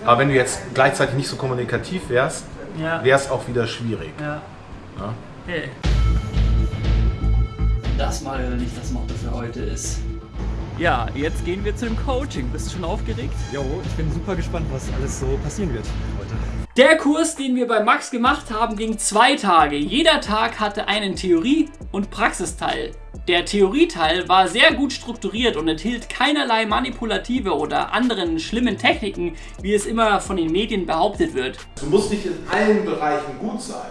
S19: aber wenn du jetzt gleichzeitig nicht so kommunikativ wärst,
S2: Ja.
S19: wäre es auch wieder schwierig.
S2: Ja.
S19: Ja.
S2: Okay. Das mal oder nicht das Motto für heute ist. Ja, jetzt gehen wir zu dem Coaching. Bist du schon aufgeregt?
S24: Jo, ich bin super gespannt, was alles so passieren wird heute.
S2: Der Kurs, den wir bei Max gemacht haben, ging zwei Tage. Jeder Tag hatte einen Theorie- und Praxisteil. Der Theorieteil war sehr gut strukturiert und enthielt keinerlei manipulative oder anderen schlimmen Techniken, wie es immer von den Medien behauptet wird.
S19: Du musst nicht in allen Bereichen gut sein.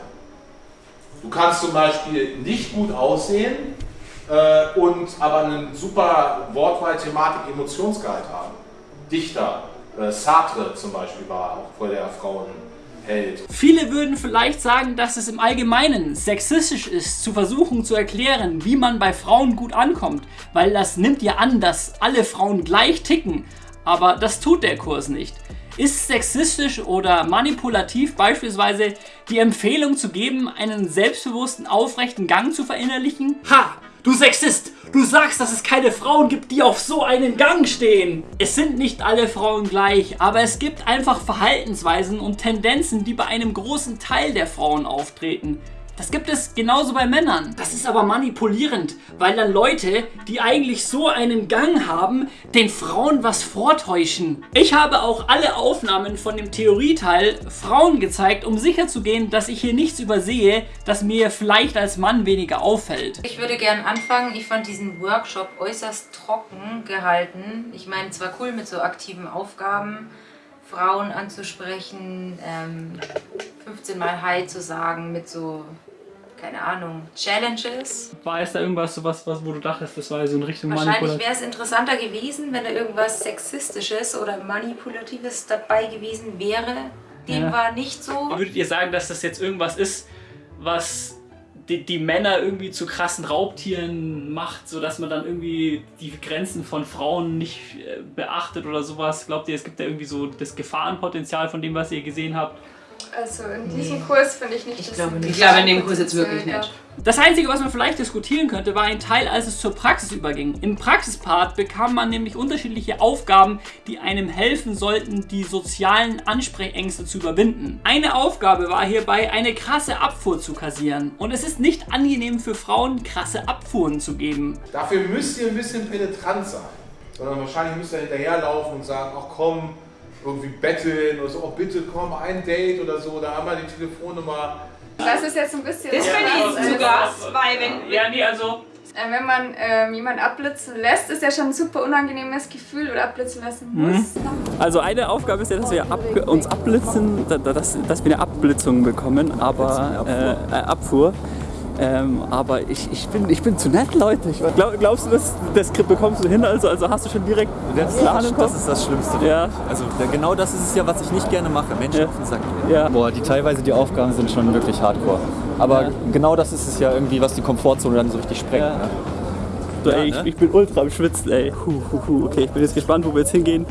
S19: Du kannst zum Beispiel nicht gut aussehen äh, und aber einen super Wortwahl, Thematik, Emotionsgehalt haben. Dichter, äh, Sartre zum Beispiel war auch voll der Frauenheld.
S2: Viele würden vielleicht sagen, dass es im Allgemeinen sexistisch ist, zu versuchen zu erklären, wie man bei Frauen gut ankommt, weil das nimmt ja an, dass alle Frauen gleich ticken. Aber das tut der Kurs nicht. Ist sexistisch oder manipulativ beispielsweise die Empfehlung zu geben, einen selbstbewussten, aufrechten Gang zu verinnerlichen?
S19: Ha!
S2: Du Sexist! Du sagst, dass es keine Frauen gibt, die auf so einen Gang stehen. Es sind nicht alle Frauen gleich, aber es gibt einfach Verhaltensweisen und Tendenzen, die bei einem großen Teil der Frauen auftreten. Das gibt es genauso bei Männern. Das ist aber manipulierend, weil dann Leute, die eigentlich so einen Gang haben, den Frauen was vortäuschen. Ich habe auch alle Aufnahmen von dem Theorieteil Frauen gezeigt, um sicherzugehen, dass ich hier nichts übersehe, das mir vielleicht als Mann weniger auffällt.
S25: Ich würde gern anfangen. Ich fand diesen Workshop äußerst trocken gehalten. Ich meine, zwar cool mit so aktiven Aufgaben, Frauen anzusprechen, ähm, 15 Mal Hi zu sagen mit so, keine Ahnung, Challenges.
S2: War es da irgendwas, sowas, was, wo du dachtest, das war so in Richtung
S25: Wahrscheinlich wäre es interessanter gewesen, wenn da irgendwas Sexistisches oder Manipulatives dabei gewesen wäre. Dem
S2: Ja.
S25: war nicht so.
S2: Würdet ihr sagen, dass das jetzt irgendwas ist, was die, die Männer irgendwie zu krassen Raubtieren macht, sodass man dann irgendwie die Grenzen von Frauen nicht äh, beachtet oder sowas? Glaubt ihr, es gibt da irgendwie so das Gefahrenpotenzial von dem, was ihr gesehen habt?
S15: Also in diesem Kurs finde ich nicht,
S25: Ich
S15: dass
S25: glaube nicht. Ich glaube in dem Kurs jetzt wirklich
S15: gab.
S25: nicht.
S2: Das Einzige, was man vielleicht diskutieren könnte, war ein Teil, als es zur Praxis überging. Im Praxispart bekam man nämlich unterschiedliche Aufgaben, die einem helfen sollten, die sozialen Ansprechängste zu überwinden. Eine Aufgabe war hierbei, eine krasse Abfuhr zu kassieren. Und es ist nicht angenehm für Frauen, krasse Abfuhren zu geben.
S19: Dafür müsst ihr ein bisschen penetrant sein. Sondern wahrscheinlich müsst ihr hinterherlaufen und sagen, ach komm, irgendwie betteln oder so, oh bitte komm, ein Date oder so, da haben wir die Telefonnummer.
S15: Das ist jetzt ein bisschen...
S25: Das finde ich sogar, weil wenn,
S2: Ja, nee, also
S15: Äh, Wenn man ähm, jemanden abblitzen lässt, ist ja schon ein super unangenehmes Gefühl oder abblitzen lassen
S2: Mhm.
S15: muss.
S26: Also eine Aufgabe ist ja, dass wir ab, uns abblitzen, da- da- dass, dass wir eine Abblitzung bekommen, aber äh, äh, Abfuhr. Ähm, aber ich, ich, bin, ich bin zu nett, Leute. Ich, glaub, glaubst du, das, das bekommst du hin? Also, also hast du schon direkt den Plan im Kopf?
S27: Das ist das Schlimmste.
S26: Ja.
S27: Also genau das ist es ja, was ich nicht gerne mache. Menschen auf den Sack gehen.
S26: Ja.
S27: Boah, die teilweise die Aufgaben sind schon wirklich hardcore. Aber genau das ist es ja irgendwie, was die Komfortzone dann so richtig sprengt. Ne?
S26: So,
S27: Ja,
S26: ey,
S27: ne?
S26: ich, ich bin ultra am Schwitzen, ey. Huh, huh, huh. Okay, ich bin jetzt gespannt, wo wir jetzt hingehen.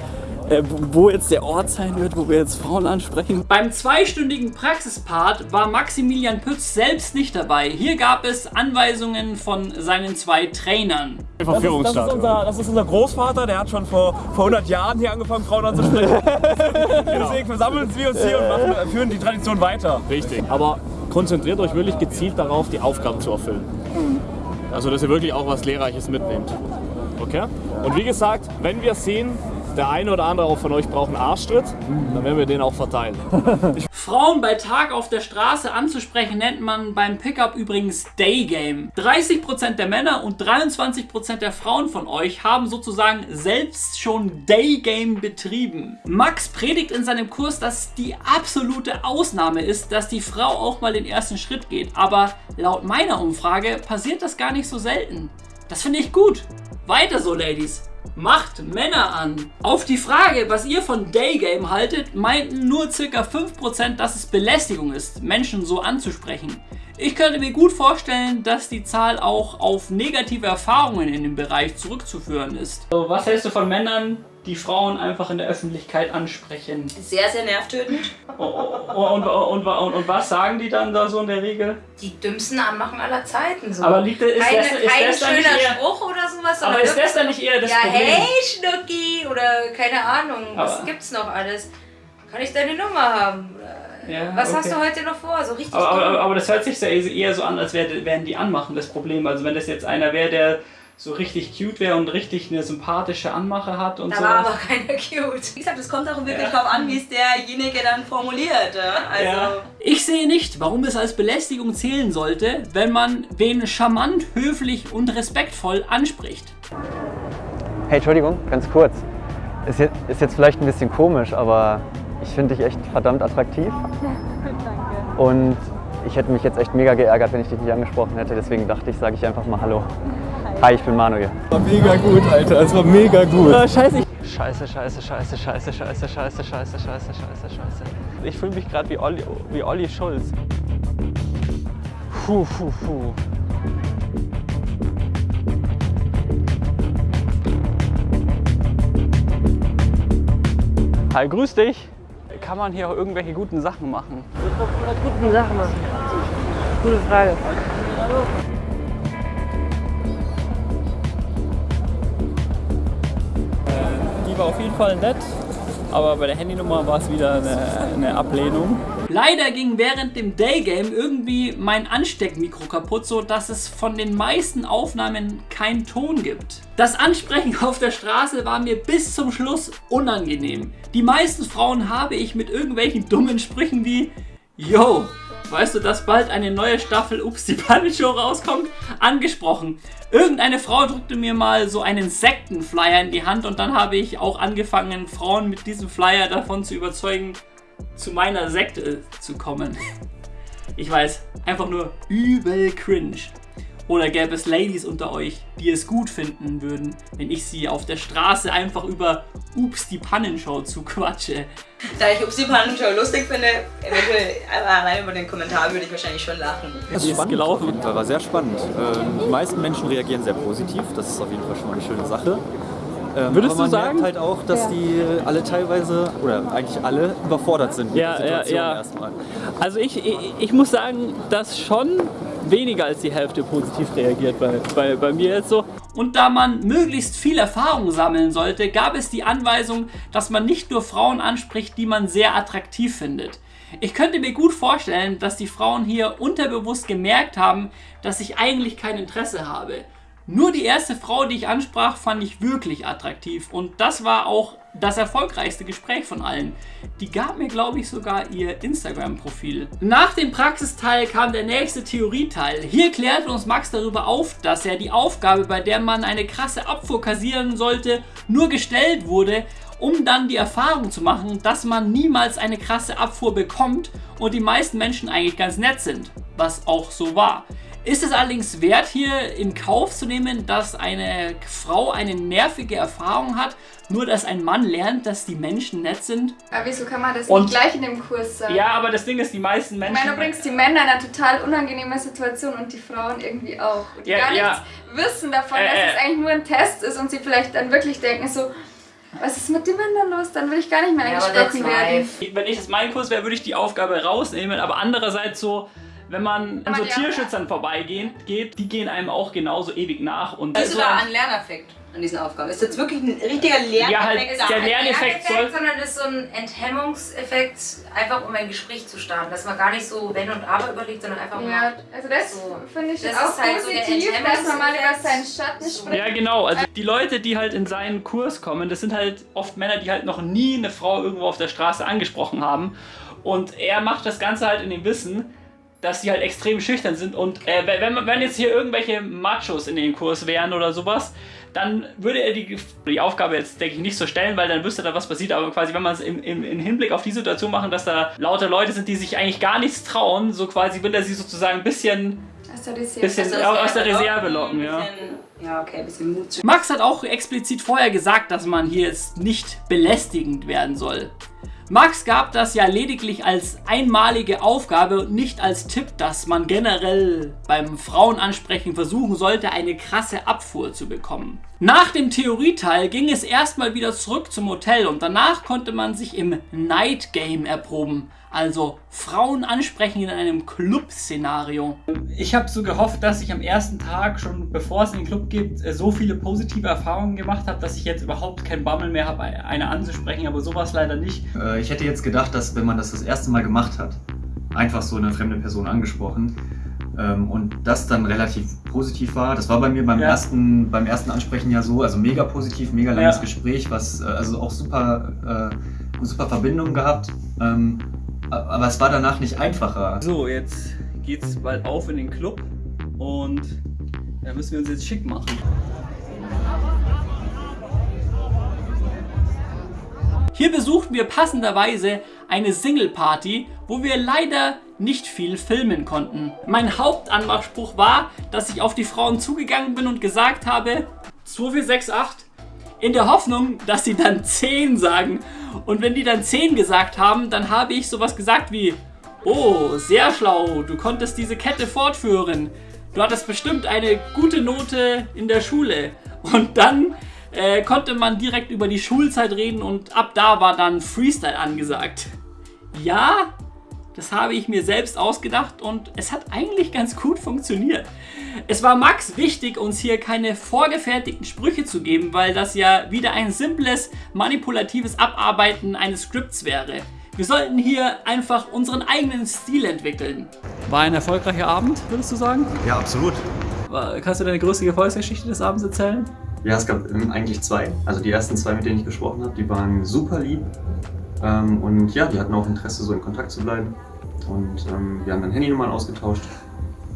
S26: Äh, wo- jetzt der Ort sein wird, wo wir jetzt Frauen ansprechen.
S2: Beim zweistündigen Praxispart war Maximilian Pütz selbst nicht dabei. Hier gab es Anweisungen von seinen zwei Trainern.
S28: Das ist, das, ist unser, das ist unser Großvater, der hat schon vor, vor 100 Jahren hier angefangen, Frauen anzusprechen. Deswegen versammeln wir uns hier und machen, führen die Tradition weiter.
S29: Richtig. Aber konzentriert euch wirklich gezielt darauf, die Aufgaben zu erfüllen. Also, dass ihr wirklich auch was Lehrreiches mitnehmt. Okay? Und wie gesagt, wenn wir sehen, der eine oder andere auch von euch braucht einen Arschtritt, dann werden wir den auch verteilen.
S2: Frauen bei Tag auf der Straße anzusprechen nennt man beim Pickup übrigens Daygame. 30% der Männer und 23% der Frauen von euch haben sozusagen selbst schon Daygame betrieben. Max predigt in seinem Kurs, dass die absolute Ausnahme ist, dass die Frau auch mal den ersten Schritt geht. Aber laut meiner Umfrage passiert das gar nicht so selten. Das finde ich gut. Weiter so, Ladies. Macht Männer an. Auf die Frage, was ihr von Daygame haltet, meinten nur ca. 5%, dass es Belästigung ist, Menschen so anzusprechen. Ich könnte mir gut vorstellen, dass die Zahl auch auf negative Erfahrungen in dem Bereich zurückzuführen ist. So, was hältst du von Männern, die Frauen einfach in der Öffentlichkeit ansprechen?
S16: Sehr, sehr nervtötend.
S2: Und, und, und, und, und was sagen die dann da so in der Regel?
S25: Die dümmsten Anmachen aller Zeiten. So.
S2: Aber liegt ist
S25: Keine,
S2: das- ist
S25: kein
S2: das dann
S25: schöner
S2: eher-
S25: Spruch oder sowas.
S2: Aber ist das dann nicht eher das
S25: ja,
S2: Problem?
S25: hey Schnucki oder keine Ahnung, was
S2: Aber-
S25: gibt's noch alles? Kann ich deine Nummer haben?
S2: Ja,
S25: was hast
S2: okay.
S25: du heute noch vor? So richtig
S2: Aber, aber, aber das hört sich ja eher so an, als wär- wären die Anmachen das Problem. Also wenn das jetzt einer wäre, der so richtig cute wäre und richtig eine sympathische Anmache hat und
S25: da
S2: so.
S25: war aber keiner cute.
S16: Wie gesagt, es kommt auch wirklich drauf an, wie es derjenige dann formuliert. Ja? Also,
S2: Ja. Ich sehe nicht, warum es als Belästigung zählen sollte, wenn man wen charmant, höflich und respektvoll anspricht.
S30: Hey, Entschuldigung, ganz kurz. Ist jetzt, ist jetzt vielleicht ein bisschen komisch, aber ich finde dich echt verdammt attraktiv.
S15: Danke.
S30: Und ich hätte mich jetzt echt mega geärgert, wenn ich dich nicht angesprochen hätte. Deswegen dachte ich, sage ich einfach mal Hallo. Hi, ich bin Manuel.
S27: War mega gut, Alter. Es war mega gut.
S30: Ah, scheiße. Scheiße, scheiße, scheiße, scheiße, scheiße, scheiße, scheiße, scheiße, scheiße, scheiße. Ich fühle mich gerade wie Olli, wie Olli Schulz. Puh, puh, puh. Hi, grüß dich. Kann man hier auch irgendwelche guten Sachen machen?
S31: guten Sachen machen? Gute Frage.
S26: War auf jeden Fall nett, aber bei der Handynummer war es wieder eine, eine Ablehnung.
S2: Leider ging während dem Daygame irgendwie mein Ansteckmikro kaputt, so dass es von den meisten Aufnahmen keinen Ton gibt. Das Ansprechen auf der Straße war mir bis zum Schluss unangenehm. Die meisten Frauen habe ich mit irgendwelchen dummen Sprüchen wie Yo, weißt du, dass bald eine neue Staffel Ups die Show rauskommt? Angesprochen. Irgendeine Frau drückte mir mal so einen Sektenflyer in die Hand und dann habe ich auch angefangen, Frauen mit diesem Flyer davon zu überzeugen, zu meiner Sekte zu kommen. Ich weiß, einfach nur übel cringe. Oder gäbe es Ladies unter euch, die es gut finden würden, wenn ich sie auf der Straße einfach über Ups die Pannenshow zu quatsche.
S16: Da ich Ups die Pannenshow lustig finde, eventuell allein über den Kommentar würde ich wahrscheinlich schon lachen.
S27: Das ist spannend gelaufen. Auf jeden Fall, war sehr spannend. Ähm, die meisten Menschen reagieren sehr positiv. Das ist auf jeden Fall schon mal eine schöne Sache. Ähm,
S26: Würdest
S27: aber man
S26: du sagen?
S27: merkt halt auch, dass
S26: Ja.
S27: die alle teilweise, oder eigentlich alle, überfordert sind mit
S26: Ja,
S27: der
S26: ja,
S27: Situation
S26: ja.
S27: erstmal.
S26: Also ich, ich, ich muss sagen, dass schon weniger als die Hälfte positiv reagiert bei, bei, bei mir jetzt so.
S2: Und da man möglichst viel Erfahrung sammeln sollte, gab es die Anweisung, dass man nicht nur Frauen anspricht, die man sehr attraktiv findet. Ich könnte mir gut vorstellen, dass die Frauen hier unterbewusst gemerkt haben, dass ich eigentlich kein Interesse habe. Nur die erste Frau, die ich ansprach, fand ich wirklich attraktiv und das war auch das erfolgreichste Gespräch von allen. Die gab mir, glaube ich, sogar ihr Instagram-Profil. Nach dem Praxisteil kam der nächste Theorieteil. Hier klärt uns Max darüber auf, dass er die Aufgabe, bei der man eine krasse Abfuhr kassieren sollte, nur gestellt wurde, um dann die Erfahrung zu machen, dass man niemals eine krasse Abfuhr bekommt und die meisten Menschen eigentlich ganz nett sind. Was auch so war. Ist es allerdings wert, hier in Kauf zu nehmen, dass eine Frau eine nervige Erfahrung hat, nur dass ein Mann lernt, dass die Menschen nett sind?
S15: Aber wieso kann man das
S2: Und-
S15: nicht gleich in dem Kurs sagen?
S2: Ja, aber das Ding ist, die meisten
S15: Ich
S2: Menschen...
S15: meine, du bringst die Männer in eine total unangenehme Situation und die Frauen irgendwie auch. Die
S2: Ja,
S15: gar
S2: ja.
S15: nichts wissen davon,
S2: Äh,
S15: dass
S2: äh.
S15: es eigentlich nur ein Test ist und sie vielleicht dann wirklich denken so, was ist mit den Männern los? Dann will ich gar nicht mehr
S25: Ja, that's
S15: werden.
S2: Wenn ich das mein Kurs wäre, würde ich die Aufgabe rausnehmen, aber andererseits so, wenn man an so Tierschützern vorbeigeht, geht, die gehen einem auch genauso ewig nach. Und
S16: Siehst du
S2: so
S16: da
S2: ein-
S16: Lerneffekt an diesen Aufgaben? Ist jetzt wirklich ein richtiger Lerneffekt?
S2: Ja, halt,
S25: ist
S2: der Lerneffekt soll-
S25: sondern das ist so ein Enthemmungseffekt, einfach um ein Gespräch zu starten. Dass man gar nicht so Wenn und Aber überlegt, sondern einfach
S15: Ja,
S25: mal.
S15: also das
S25: so.
S15: finde ich
S25: Das
S15: auch
S25: ist halt so der
S15: positiv, dass man mal über seinen Schatten spricht.
S2: Ja, genau. Also die Leute, die halt in seinen Kurs kommen, das sind halt oft Männer, die halt noch nie eine Frau irgendwo auf der Straße angesprochen haben. Und er macht das Ganze halt in dem Wissen, dass sie halt extrem schüchtern sind. Und äh, wenn, wenn jetzt hier irgendwelche Machos in den Kurs wären oder sowas, dann würde er die, die Aufgabe jetzt, denke ich, nicht so stellen, weil dann wüsste er, was passiert. Aber quasi, wenn man es im, im, im Hinblick auf die Situation machen, dass da lauter Leute sind, die sich eigentlich gar nichts trauen, so quasi will er sie sozusagen ein bisschen,
S15: Aus der Reserve.
S2: bisschen aus der Reserve locken. Ja.
S16: Ja, okay, ein bisschen Mut.
S2: Max hat auch explizit vorher gesagt, dass man hier jetzt nicht belästigend werden soll. Max gab das ja lediglich als einmalige Aufgabe und nicht als Tipp, dass man generell beim Frauenansprechen versuchen sollte, eine krasse Abfuhr zu bekommen. Nach dem Theorieteil ging es erstmal wieder zurück zum Hotel und danach konnte man sich im Night Game erproben. Also Frauen ansprechen in einem Club-Szenario. Ich habe so gehofft, dass ich am ersten Tag, schon bevor es in den Club geht, äh, so viele positive Erfahrungen gemacht habe, dass ich jetzt überhaupt keinen Bammel mehr habe, eine anzusprechen, aber sowas leider nicht.
S27: Äh, Ich hätte jetzt gedacht, dass wenn man das das erste Mal gemacht hat, einfach so eine fremde Person angesprochen und das dann relativ positiv war. Das war bei mir beim,
S2: Ja.
S27: ersten, beim ersten Ansprechen ja so, also mega positiv, mega langes
S2: Ja.
S27: Gespräch, was äh, also auch super, äh, super Verbindung gehabt. Ähm, aber es war danach nicht einfacher.
S2: So, jetzt geht's bald auf in den Club und da müssen wir uns jetzt schick machen. Hier besuchten wir passenderweise eine Single-Party, wo wir leider nicht viel filmen konnten. Mein Hauptanmachspruch war, dass ich auf die Frauen zugegangen bin und gesagt habe 2468 in der Hoffnung, dass sie dann 10 sagen. Und wenn die dann 10 gesagt haben, dann habe ich sowas gesagt wie Oh, sehr schlau, du konntest diese Kette fortführen. Du hattest bestimmt eine gute Note in der Schule. Und dann äh, konnte man direkt über die Schulzeit reden und ab da war dann Freestyle angesagt. Ja, das habe ich mir selbst ausgedacht und es hat eigentlich ganz gut funktioniert. Es war Max wichtig, uns hier keine vorgefertigten Sprüche zu geben, weil das ja wieder ein simples, manipulatives Abarbeiten eines Skripts wäre. Wir sollten hier einfach unseren eigenen Stil entwickeln. War ein erfolgreicher Abend, würdest du sagen?
S27: Ja, absolut.
S2: Kannst du deine größte Erfolgsgeschichte des Abends erzählen?
S27: Ja, es gab ähm, eigentlich zwei. Also die ersten zwei, mit denen ich gesprochen habe, die waren super lieb. Ähm, und ja, die hatten auch Interesse, so in Kontakt zu bleiben. Und ähm, wir haben dann Handynummern ausgetauscht.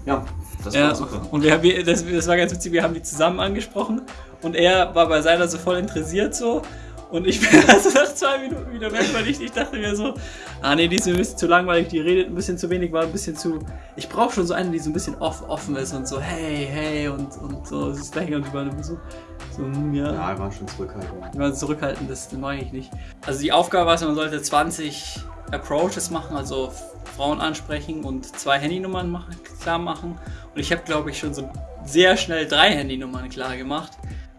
S27: Ja, das war
S2: ja,
S27: super.
S2: Und wir, wir, das, das war ganz witzig, wir haben die zusammen angesprochen und er war bei seiner so voll interessiert so. Und ich bin also nach zwei Minuten wieder weg, weil ich, ich dachte mir so, ah nee, die ist mir ein bisschen zu langweilig, die redet ein bisschen zu wenig, war ein bisschen zu. Ich brauche schon so eine, die so ein bisschen off, offen ist und so, hey, hey und, und so, das ist gleich und die war so, so, hm, ja.
S27: Ja, wir waren schon zurückhaltend.
S2: Die waren zurückhaltend, das, das mag ich nicht. Also die Aufgabe war, es, man sollte 20 Approaches machen, also Frauen ansprechen und zwei Handynummern machen, klar machen. Und ich habe, glaube ich, schon so sehr schnell drei Handynummern klar gemacht.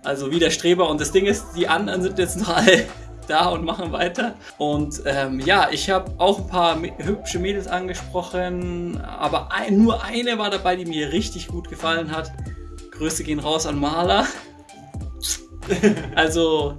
S2: Also wie der Streber. Und das Ding ist, die anderen sind jetzt noch alle da und machen weiter. Und ähm, ja, ich habe auch ein paar hübsche Mädels angesprochen, aber ein, nur eine war dabei, die mir richtig gut gefallen hat. Grüße gehen raus an Maler. Also,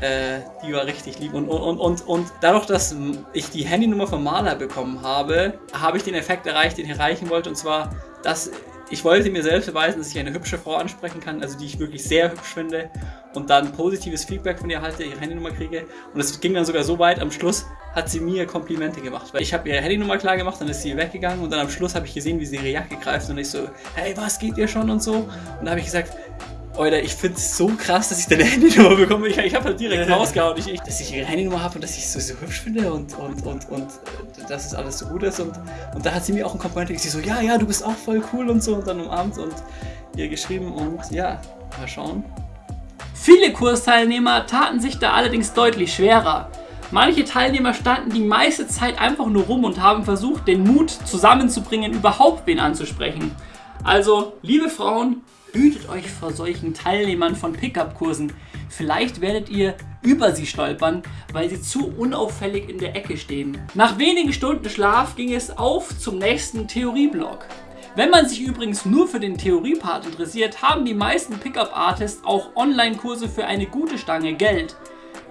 S2: äh, die war richtig lieb. Und, und, und, und dadurch, dass ich die Handynummer von Maler bekommen habe, habe ich den Effekt erreicht, den ich erreichen wollte. Und zwar, dass ich wollte mir selbst beweisen, dass ich eine hübsche Frau ansprechen kann, also die ich wirklich sehr hübsch finde. Und dann positives Feedback von ihr erhalte, ihre Handynummer kriege. Und es ging dann sogar so weit, am Schluss hat sie mir Komplimente gemacht. Weil ich habe ihre Handynummer klar gemacht, dann ist sie weggegangen und dann am Schluss habe ich gesehen, wie sie ihre Jacke greift und ich so, hey, was geht dir schon und so. Und da habe ich gesagt, Alter, ich finde es so krass, dass ich deine Handynummer bekomme. Ich, ich habe halt direkt rausgehauen, ich, ich, dass ich ihre Handynummer habe und dass ich sie so, so hübsch finde und, und, und, und äh, dass es alles so gut ist. Und, und da hat sie mir auch ein Kompliment. Sie so, ja, ja, du bist auch voll cool und so. Und dann umarmt und ihr geschrieben und ja, mal schauen. Viele Kursteilnehmer taten sich da allerdings deutlich schwerer. Manche Teilnehmer standen die meiste Zeit einfach nur rum und haben versucht, den Mut zusammenzubringen, überhaupt wen anzusprechen. Also, liebe Frauen, hütet euch vor solchen Teilnehmern von Pickup-Kursen. Vielleicht werdet ihr über sie stolpern, weil sie zu unauffällig in der Ecke stehen. Nach wenigen Stunden Schlaf ging es auf zum nächsten Theorieblock. Wenn man sich übrigens nur für den Theoriepart interessiert, haben die meisten Pickup-Artists auch Online-Kurse für eine gute Stange Geld.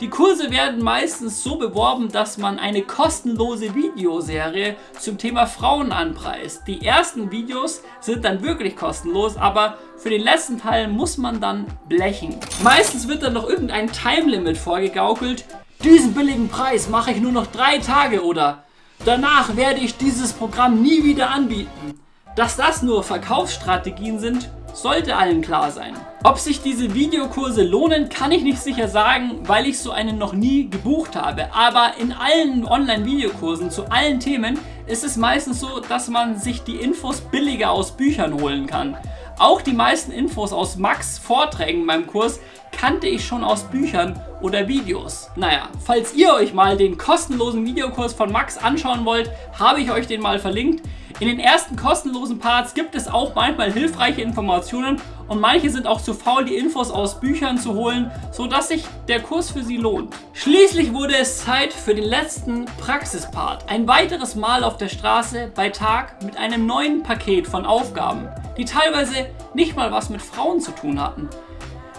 S2: Die Kurse werden meistens so beworben, dass man eine kostenlose Videoserie zum Thema Frauen anpreist. Die ersten Videos sind dann wirklich kostenlos, aber für den letzten Teil muss man dann blechen. Meistens wird dann noch irgendein Timelimit vorgegaukelt. Diesen billigen Preis mache ich nur noch drei Tage oder danach werde ich dieses Programm nie wieder anbieten. Dass das nur Verkaufsstrategien sind, sollte allen klar sein. Ob sich diese Videokurse lohnen, kann ich nicht sicher sagen, weil ich so einen noch nie gebucht habe. Aber in allen Online-Videokursen zu allen Themen ist es meistens so, dass man sich die Infos billiger aus Büchern holen kann. Auch die meisten Infos aus Max Vorträgen beim Kurs kannte ich schon aus Büchern oder Videos. Naja, falls ihr euch mal den kostenlosen Videokurs von Max anschauen wollt, habe ich euch den mal verlinkt. In den ersten kostenlosen Parts gibt es auch manchmal hilfreiche Informationen und manche sind auch zu faul, die Infos aus Büchern zu holen, sodass sich der Kurs für sie lohnt. Schließlich wurde es Zeit für den letzten Praxispart. Ein weiteres Mal auf der Straße bei Tag mit einem neuen Paket von Aufgaben, die teilweise nicht mal was mit Frauen zu tun hatten.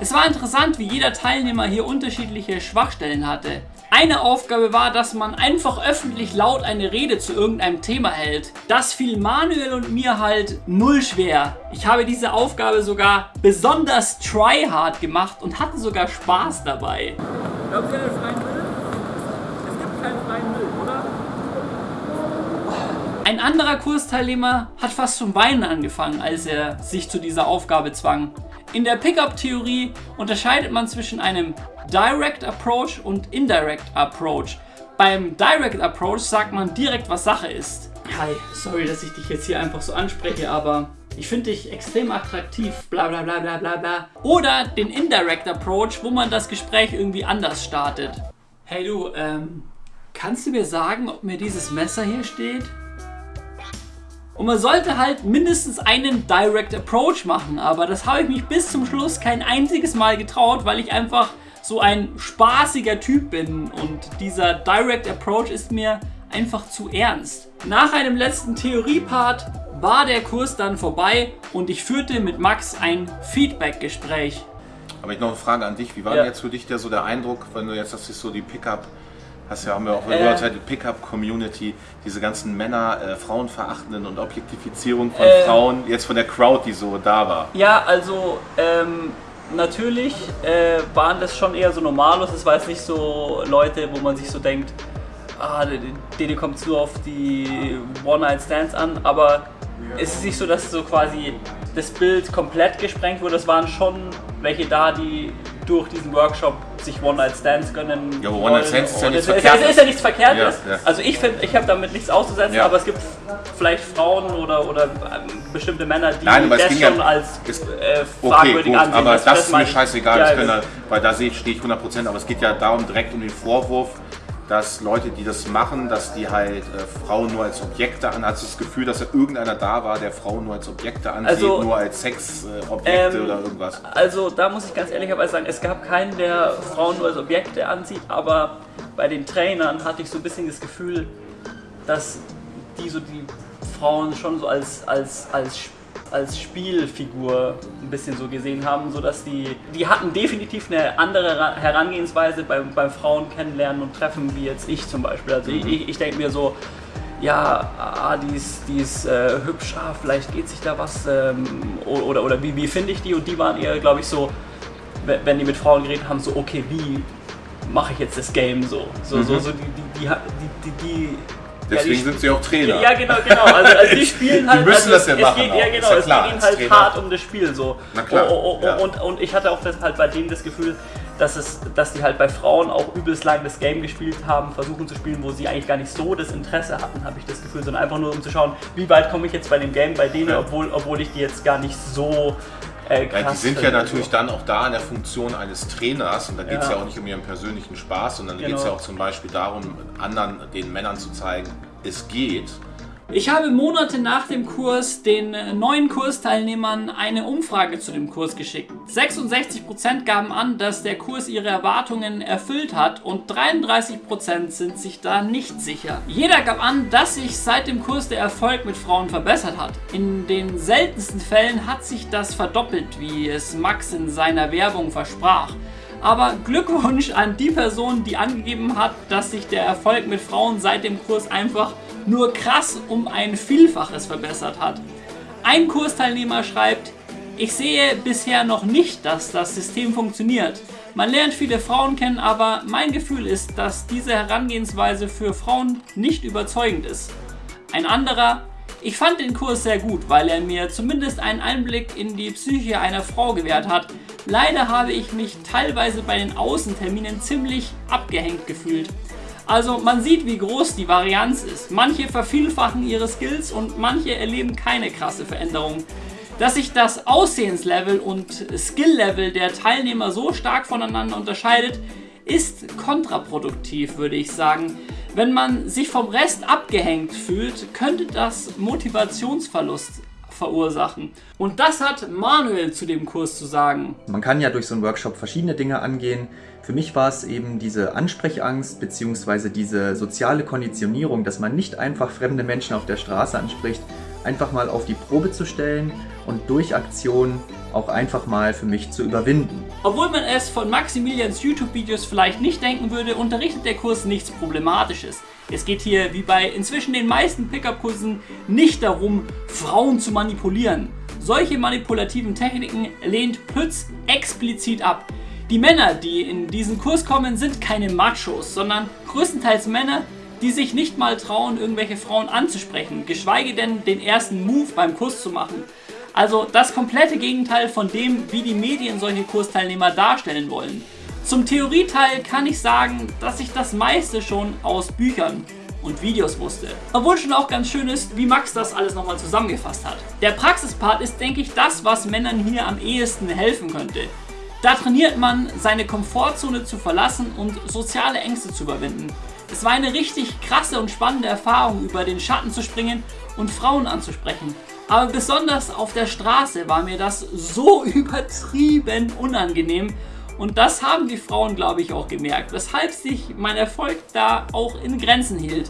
S2: Es war interessant, wie jeder Teilnehmer hier unterschiedliche Schwachstellen hatte. Eine Aufgabe war, dass man einfach öffentlich laut eine Rede zu irgendeinem Thema hält. Das fiel Manuel und mir halt null schwer. Ich habe diese Aufgabe sogar besonders tryhard gemacht und hatte sogar Spaß dabei. Glaubt ihr an den freien Müll? Es gibt keinen freien Müll, oder? Ein anderer Kursteilnehmer hat fast zum Weinen angefangen, als er sich zu dieser Aufgabe zwang. In der Pickup-Theorie unterscheidet man zwischen einem Direct Approach und Indirect Approach. Beim Direct Approach sagt man direkt, was Sache ist. Hi, sorry, dass ich dich jetzt hier einfach so anspreche, aber ich finde dich extrem attraktiv, bla bla bla bla bla bla. Oder den Indirect Approach, wo man das Gespräch irgendwie anders startet. Hey du, ähm, kannst du mir sagen, ob mir dieses Messer hier steht? Und man sollte halt mindestens einen Direct Approach machen, aber das habe ich mich bis zum Schluss kein einziges Mal getraut, weil ich einfach so ein spaßiger Typ bin und dieser Direct Approach ist mir einfach zu ernst. Nach einem letzten Theoriepart war der Kurs dann vorbei und ich führte mit Max ein Feedback-Gespräch.
S19: Aber ich noch eine Frage an dich. Wie war
S2: Ja.
S19: denn jetzt für dich der, so der Eindruck, wenn du jetzt, das ist so die Pickup, hast ja, haben wir auch
S2: Äh.
S19: gehört, die Pickup-Community, diese ganzen Männer, äh, Frauenverachtenden und Objektifizierung von
S2: Äh.
S19: Frauen, jetzt von der Crowd, die so da war.
S32: Ja, also ähm, natürlich äh, waren das schon eher so Normalos. Es war jetzt nicht so Leute, wo man sich so denkt, ah, denen kommt nur auf die One-Night-Stands an. Aber es ist nicht so, dass so quasi das Bild komplett gesprengt wurde. Es waren schon welche da, die durch diesen Workshop sich One-Night-Stands gönnen.
S19: Ja, aber. One-Night-Stands ist ja nichts
S32: es, es,
S19: Verkehrtes.
S32: es ist ja nichts Verkehrtes.
S19: Ja, ja.
S32: Also ich finde, ich habe damit nichts auszusetzen,
S19: Ja.
S32: aber es gibt vielleicht Frauen oder, oder ähm, bestimmte Männer, die
S19: Nein, es
S32: das schon als
S19: es-
S32: äh,
S19: Okay,
S32: fragwürdig
S19: gut,
S32: ansehen.
S19: aber das, ist mir scheißegal, das können,
S32: das-
S19: da- weil da stehe ich 100%, aber es geht ja darum direkt um den Vorwurf, dass Leute, die das machen, dass die halt äh, Frauen nur als Objekte an, hast du das Gefühl, dass da irgendeiner da war, der Frauen nur als Objekte ansieht,
S32: Also,
S19: nur als Sexobjekte äh,
S32: Ähm,
S19: oder irgendwas?
S32: Also da muss ich ganz ehrlicherweise sagen, es gab keinen, der Frauen nur als Objekte ansieht, aber bei den Trainern hatte ich so ein bisschen das Gefühl, dass die so die Frauen schon so als, als, als, als Spielfigur ein bisschen so gesehen haben, sodass die, die hatten definitiv eine andere Ra- Herangehensweise beim, beim Frauen kennenlernen und treffen, wie jetzt ich zum Beispiel. Also ich, ich, ich denke mir so, ja, ah, die ist, die ist äh, hübsch, ah, vielleicht geht sich da was ähm, oder, oder wie, wie finde ich die? Und die waren eher, glaube ich, so, we- wenn die mit Frauen geredet haben, so, okay, wie mache ich jetzt das Game so? So, so,
S19: Mhm.
S32: so die, die, die, die, die, die
S19: Deswegen
S32: ja,
S19: sind sie auch Trainer.
S32: Ja, genau, genau. Also, also die spielen halt.
S19: Die müssen
S32: also
S19: das ja
S32: es
S19: machen
S32: Geht, ja, genau.
S19: ja
S32: es
S19: klar,
S32: geht ihnen halt
S19: Trainer.
S32: hart um das Spiel so.
S19: Na klar,
S32: Oh, oh, oh, und, und ich hatte auch das, halt bei denen das Gefühl, dass, es, dass die halt bei Frauen auch übelst lang das Game gespielt haben, versuchen zu spielen, wo sie eigentlich gar nicht so das Interesse hatten, habe ich das Gefühl, sondern einfach nur um zu schauen, wie weit komme ich jetzt bei dem Game bei denen, obwohl, obwohl ich die jetzt gar nicht so äh, krass
S19: Ja, die sind ja natürlich dann auch da in der Funktion eines Trainers und da geht es
S32: Ja.
S19: ja. auch nicht um ihren persönlichen Spaß, sondern da geht es
S32: Genau.
S19: ja auch zum Beispiel darum, anderen, den Männern zu zeigen, es geht.
S2: Ich habe Monate nach dem Kurs den neuen Kursteilnehmern eine Umfrage zu dem Kurs geschickt. 66% gaben an, dass der Kurs ihre Erwartungen erfüllt hat und 33% sind sich da nicht sicher. Jeder gab an, dass sich seit dem Kurs der Erfolg mit Frauen verbessert hat. In den seltensten Fällen hat sich das verdoppelt, wie es Max in seiner Werbung versprach. Aber Glückwunsch an die Person, die angegeben hat, dass sich der Erfolg mit Frauen seit dem Kurs einfach nur krass um ein Vielfaches verbessert hat. Ein Kursteilnehmer schreibt, ich sehe bisher noch nicht, dass das System funktioniert. Man lernt viele Frauen kennen, aber mein Gefühl ist, dass diese Herangehensweise für Frauen nicht überzeugend ist. Ein anderer, ich fand den Kurs sehr gut, weil er mir zumindest einen Einblick in die Psyche einer Frau gewährt hat. Leider habe ich mich teilweise bei den Außenterminen ziemlich abgehängt gefühlt. Also man sieht, wie groß die Varianz ist. Manche vervielfachen ihre Skills und manche erleben keine krasse Veränderung. Dass sich das Aussehenslevel und Skilllevel der Teilnehmer so stark voneinander unterscheidet, ist kontraproduktiv, würde ich sagen. Wenn man sich vom Rest abgehängt fühlt, könnte das Motivationsverlust verursachen. Und das hat Manuel zu dem Kurs zu sagen.
S27: Man kann ja durch so einen Workshop verschiedene Dinge angehen. Für mich war es eben diese Ansprechangst bzw. diese soziale Konditionierung, dass man nicht einfach fremde Menschen auf der Straße anspricht, einfach mal auf die Probe zu stellen und durch Aktionen auch einfach mal für mich zu überwinden.
S2: Obwohl man es von Maximilians YouTube-Videos vielleicht nicht denken würde, unterrichtet der Kurs nichts Problematisches. Es geht hier, wie bei inzwischen den meisten Pickup-Kursen, nicht darum, Frauen zu manipulieren. Solche manipulativen Techniken lehnt Pütz explizit ab. Die Männer, die in diesen Kurs kommen, sind keine Machos, sondern größtenteils Männer, die sich nicht mal trauen, irgendwelche Frauen anzusprechen, geschweige denn den ersten Move beim Kurs zu machen. Also das komplette Gegenteil von dem, wie die Medien solche Kursteilnehmer darstellen wollen. Zum Theorieteil kann ich sagen, dass ich das meiste schon aus Büchern und Videos wusste. Obwohl schon auch ganz schön ist, wie Max das alles nochmal zusammengefasst hat. Der Praxispart ist, denke ich, das, was Männern hier am ehesten helfen könnte. Da trainiert man, seine Komfortzone zu verlassen und soziale Ängste zu überwinden. Es war eine richtig krasse und spannende Erfahrung, über den Schatten zu springen und Frauen anzusprechen. Aber besonders auf der Straße war mir das so übertrieben unangenehm. Und das haben die Frauen, glaube ich, auch gemerkt, weshalb sich mein Erfolg da auch in Grenzen hielt.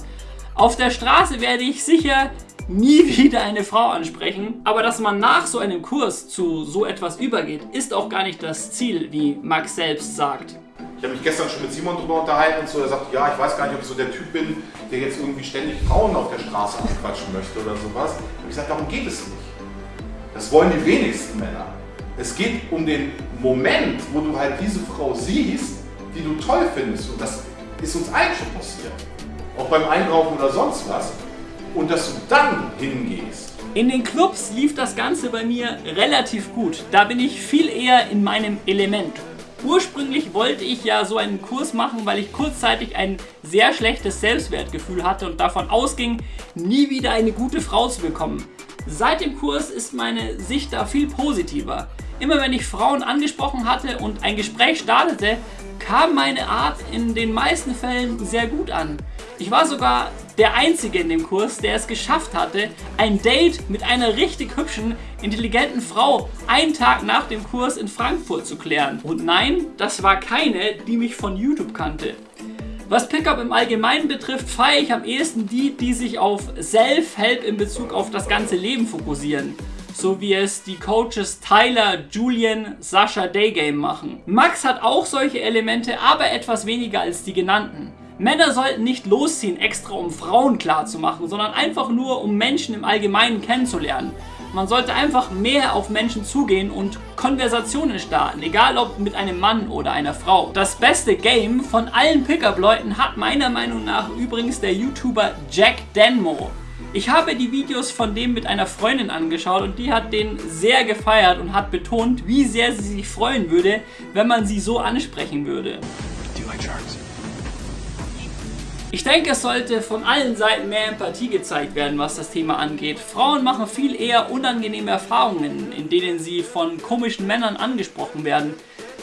S2: Auf der Straße werde ich sicher nie wieder eine Frau ansprechen. Aber dass man nach so einem Kurs zu so etwas übergeht, ist auch gar nicht das Ziel, wie Max selbst sagt.
S19: Ich habe mich gestern schon mit Simon drüber unterhalten und so, er sagt, ja, ich weiß gar nicht, ob ich so der Typ bin, der jetzt irgendwie ständig Frauen auf der Straße anquatschen möchte oder sowas. Ich sage, darum geht es nicht. Das wollen die wenigsten Männer. Es geht um den Moment, wo du halt diese Frau siehst, die du toll findest. Und das ist uns allen schon passiert. Auch beim Einkaufen oder sonst was. Und dass du dann hingehst.
S2: In den Clubs lief das Ganze bei mir relativ gut. Da bin ich viel eher in meinem Element. Ursprünglich wollte ich ja so einen Kurs machen, weil ich kurzzeitig ein sehr schlechtes Selbstwertgefühl hatte und davon ausging, nie wieder eine gute Frau zu bekommen. Seit dem Kurs ist meine Sicht da viel positiver. Immer wenn ich Frauen angesprochen hatte und ein Gespräch startete, kam meine Art in den meisten Fällen sehr gut an. Ich war sogar der Einzige in dem Kurs, der es geschafft hatte, ein Date mit einer richtig hübschen, intelligenten Frau einen Tag nach dem Kurs in Frankfurt zu klären. Und nein, das war keine, die mich von YouTube kannte. Was Pickup im Allgemeinen betrifft, feiere ich am ehesten die, die sich auf Self-Help in Bezug auf das ganze Leben fokussieren so wie es die Coaches Tyler, Julian, Sascha Daygame machen. Max hat auch solche Elemente, aber etwas weniger als die genannten. Männer sollten nicht losziehen, extra um Frauen klarzumachen, sondern einfach nur, um Menschen im Allgemeinen kennenzulernen. Man sollte einfach mehr auf Menschen zugehen und Konversationen starten, egal ob mit einem Mann oder einer Frau. Das beste Game von allen Pickup-Leuten hat meiner Meinung nach übrigens der YouTuber Jack Denmo. Ich habe die Videos von dem mit einer Freundin angeschaut und die hat den sehr gefeiert und hat betont, wie sehr sie sich freuen würde, wenn man sie so ansprechen würde. Ich denke, es sollte von allen Seiten mehr Empathie gezeigt werden, was das Thema angeht. Frauen machen viel eher unangenehme Erfahrungen, in denen sie von komischen Männern angesprochen werden.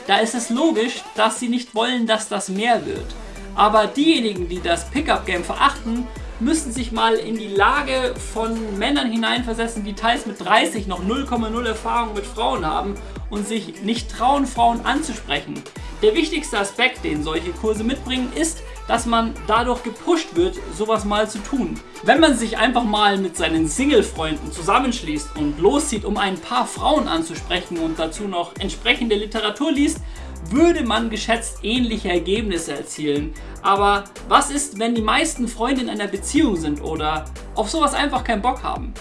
S2: Da ist es logisch, dass sie nicht wollen, dass das mehr wird. Aber diejenigen, die das Pickup-Game verachten, müssen sich mal in die Lage von Männern hineinversetzen, die teils mit 30 noch 0,0 Erfahrung mit Frauen haben und sich nicht trauen, Frauen anzusprechen. Der wichtigste Aspekt, den solche Kurse mitbringen, ist, dass man dadurch gepusht wird, sowas mal zu tun. Wenn man sich einfach mal mit seinen Single-Freunden zusammenschließt und loszieht, um ein paar Frauen anzusprechen und dazu noch entsprechende Literatur liest, würde man geschätzt ähnliche Ergebnisse erzielen. Aber was ist, wenn die meisten Freunde in einer Beziehung sind oder auf sowas einfach keinen Bock haben?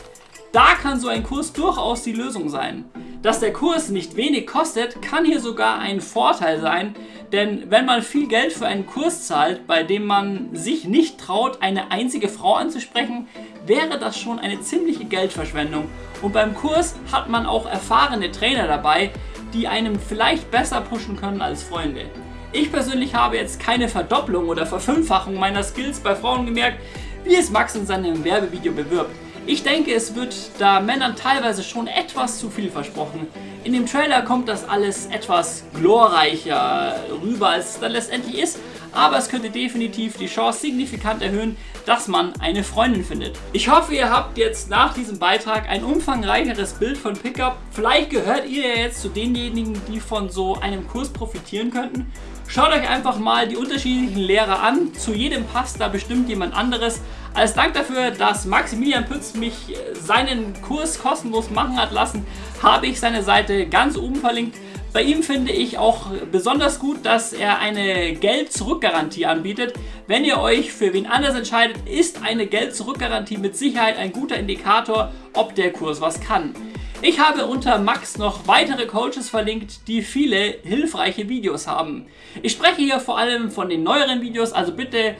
S2: Da kann so ein Kurs durchaus die Lösung sein. Dass der Kurs nicht wenig kostet, kann hier sogar ein Vorteil sein, denn wenn man viel Geld für einen Kurs zahlt, bei dem man sich nicht traut, eine einzige Frau anzusprechen, wäre das schon eine ziemliche Geldverschwendung. Und beim Kurs hat man auch erfahrene Trainer dabei, die einem vielleicht besser pushen können als Freunde. Ich persönlich habe jetzt keine Verdopplung oder Verfünffachung meiner Skills bei Frauen gemerkt, wie es Max in seinem Werbevideo bewirbt. Ich denke, es wird da Männern teilweise schon etwas zu viel versprochen. In dem Trailer kommt das alles etwas glorreicher rüber, als es dann letztendlich ist, aber es könnte definitiv die Chance signifikant erhöhen, dass man eine Freundin findet. Ich hoffe, ihr habt jetzt nach diesem Beitrag ein umfangreicheres Bild von Pickup. Vielleicht gehört ihr ja jetzt zu denjenigen, die von so einem Kurs profitieren könnten. Schaut euch einfach mal die unterschiedlichen Lehrer an. Zu jedem passt da bestimmt jemand anderes. Als Dank dafür, dass Maximilian Pütz mich äh, seinen Kurs kostenlos machen hat lassen, habe ich seine Seite ganz oben verlinkt. Bei ihm finde ich auch besonders gut, dass er eine Geld-Zurück-Garantie anbietet. Wenn ihr euch für wen anders entscheidet, ist eine Geld-Zurück-Garantie mit Sicherheit ein guter Indikator, ob der Kurs was kann. Ich habe unter Max noch weitere Coaches verlinkt, die viele hilfreiche Videos haben. Ich spreche hier vor allem von den neueren Videos, also bitte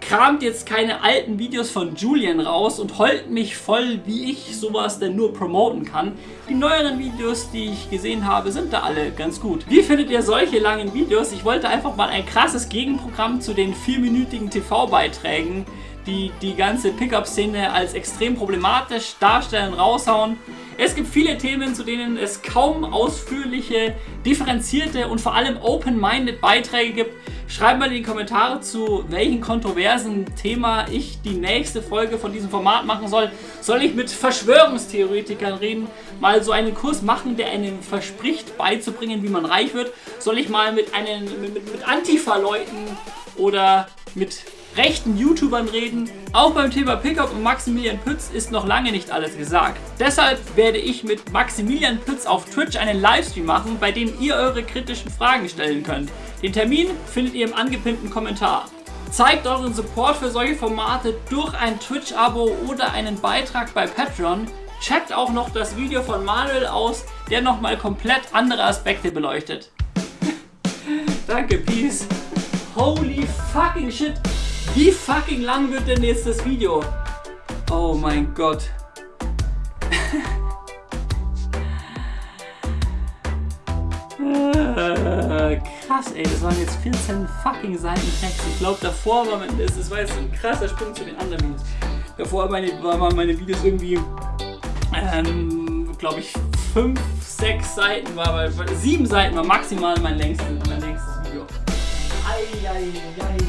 S2: kramt jetzt keine alten Videos von Julian raus und heult mich voll, wie ich sowas denn nur promoten kann. Die neueren Videos, die ich gesehen habe, sind da alle ganz gut. Wie findet ihr solche langen Videos? Ich wollte einfach mal ein krasses Gegenprogramm zu den vierminütigen TV-Beiträgen, die die ganze Pickup-Szene als extrem problematisch darstellen, raushauen. Es gibt viele Themen, zu denen es kaum ausführliche, differenzierte und vor allem open-minded Beiträge gibt. Schreibt mal in die Kommentare zu, welchen kontroversen Thema ich die nächste Folge von diesem Format machen soll. Soll ich mit Verschwörungstheoretikern reden? Mal so einen Kurs machen, der einem verspricht beizubringen, wie man reich wird? Soll ich mal mit, mit, mit Antifa-Leuten oder mit rechten YouTubern reden. Auch beim Thema Pickup und Maximilian Pütz ist noch lange nicht alles gesagt. Deshalb werde ich mit Maximilian Pütz auf Twitch einen Livestream machen, bei dem ihr eure kritischen Fragen stellen könnt. Den Termin findet ihr im angepinnten Kommentar. Zeigt euren Support für solche Formate durch ein Twitch-Abo oder einen Beitrag bei Patreon. Checkt auch noch das Video von Manuel aus, der nochmal komplett andere Aspekte beleuchtet. Danke, Peace. Holy fucking shit. Wie fucking lang wird denn jetzt das Video? Oh mein Gott. Äh, krass, ey, das waren jetzt 14 fucking Seiten Text. Ich glaube, davor war mein, das, das war jetzt ein krasser Sprung zu den anderen Videos. Davor meine, waren meine Videos irgendwie, ähm, glaube ich, 5, 6 Seiten, war, war, 7 Seiten war maximal mein längstes, mein längstes Video. Ei, ei, ei.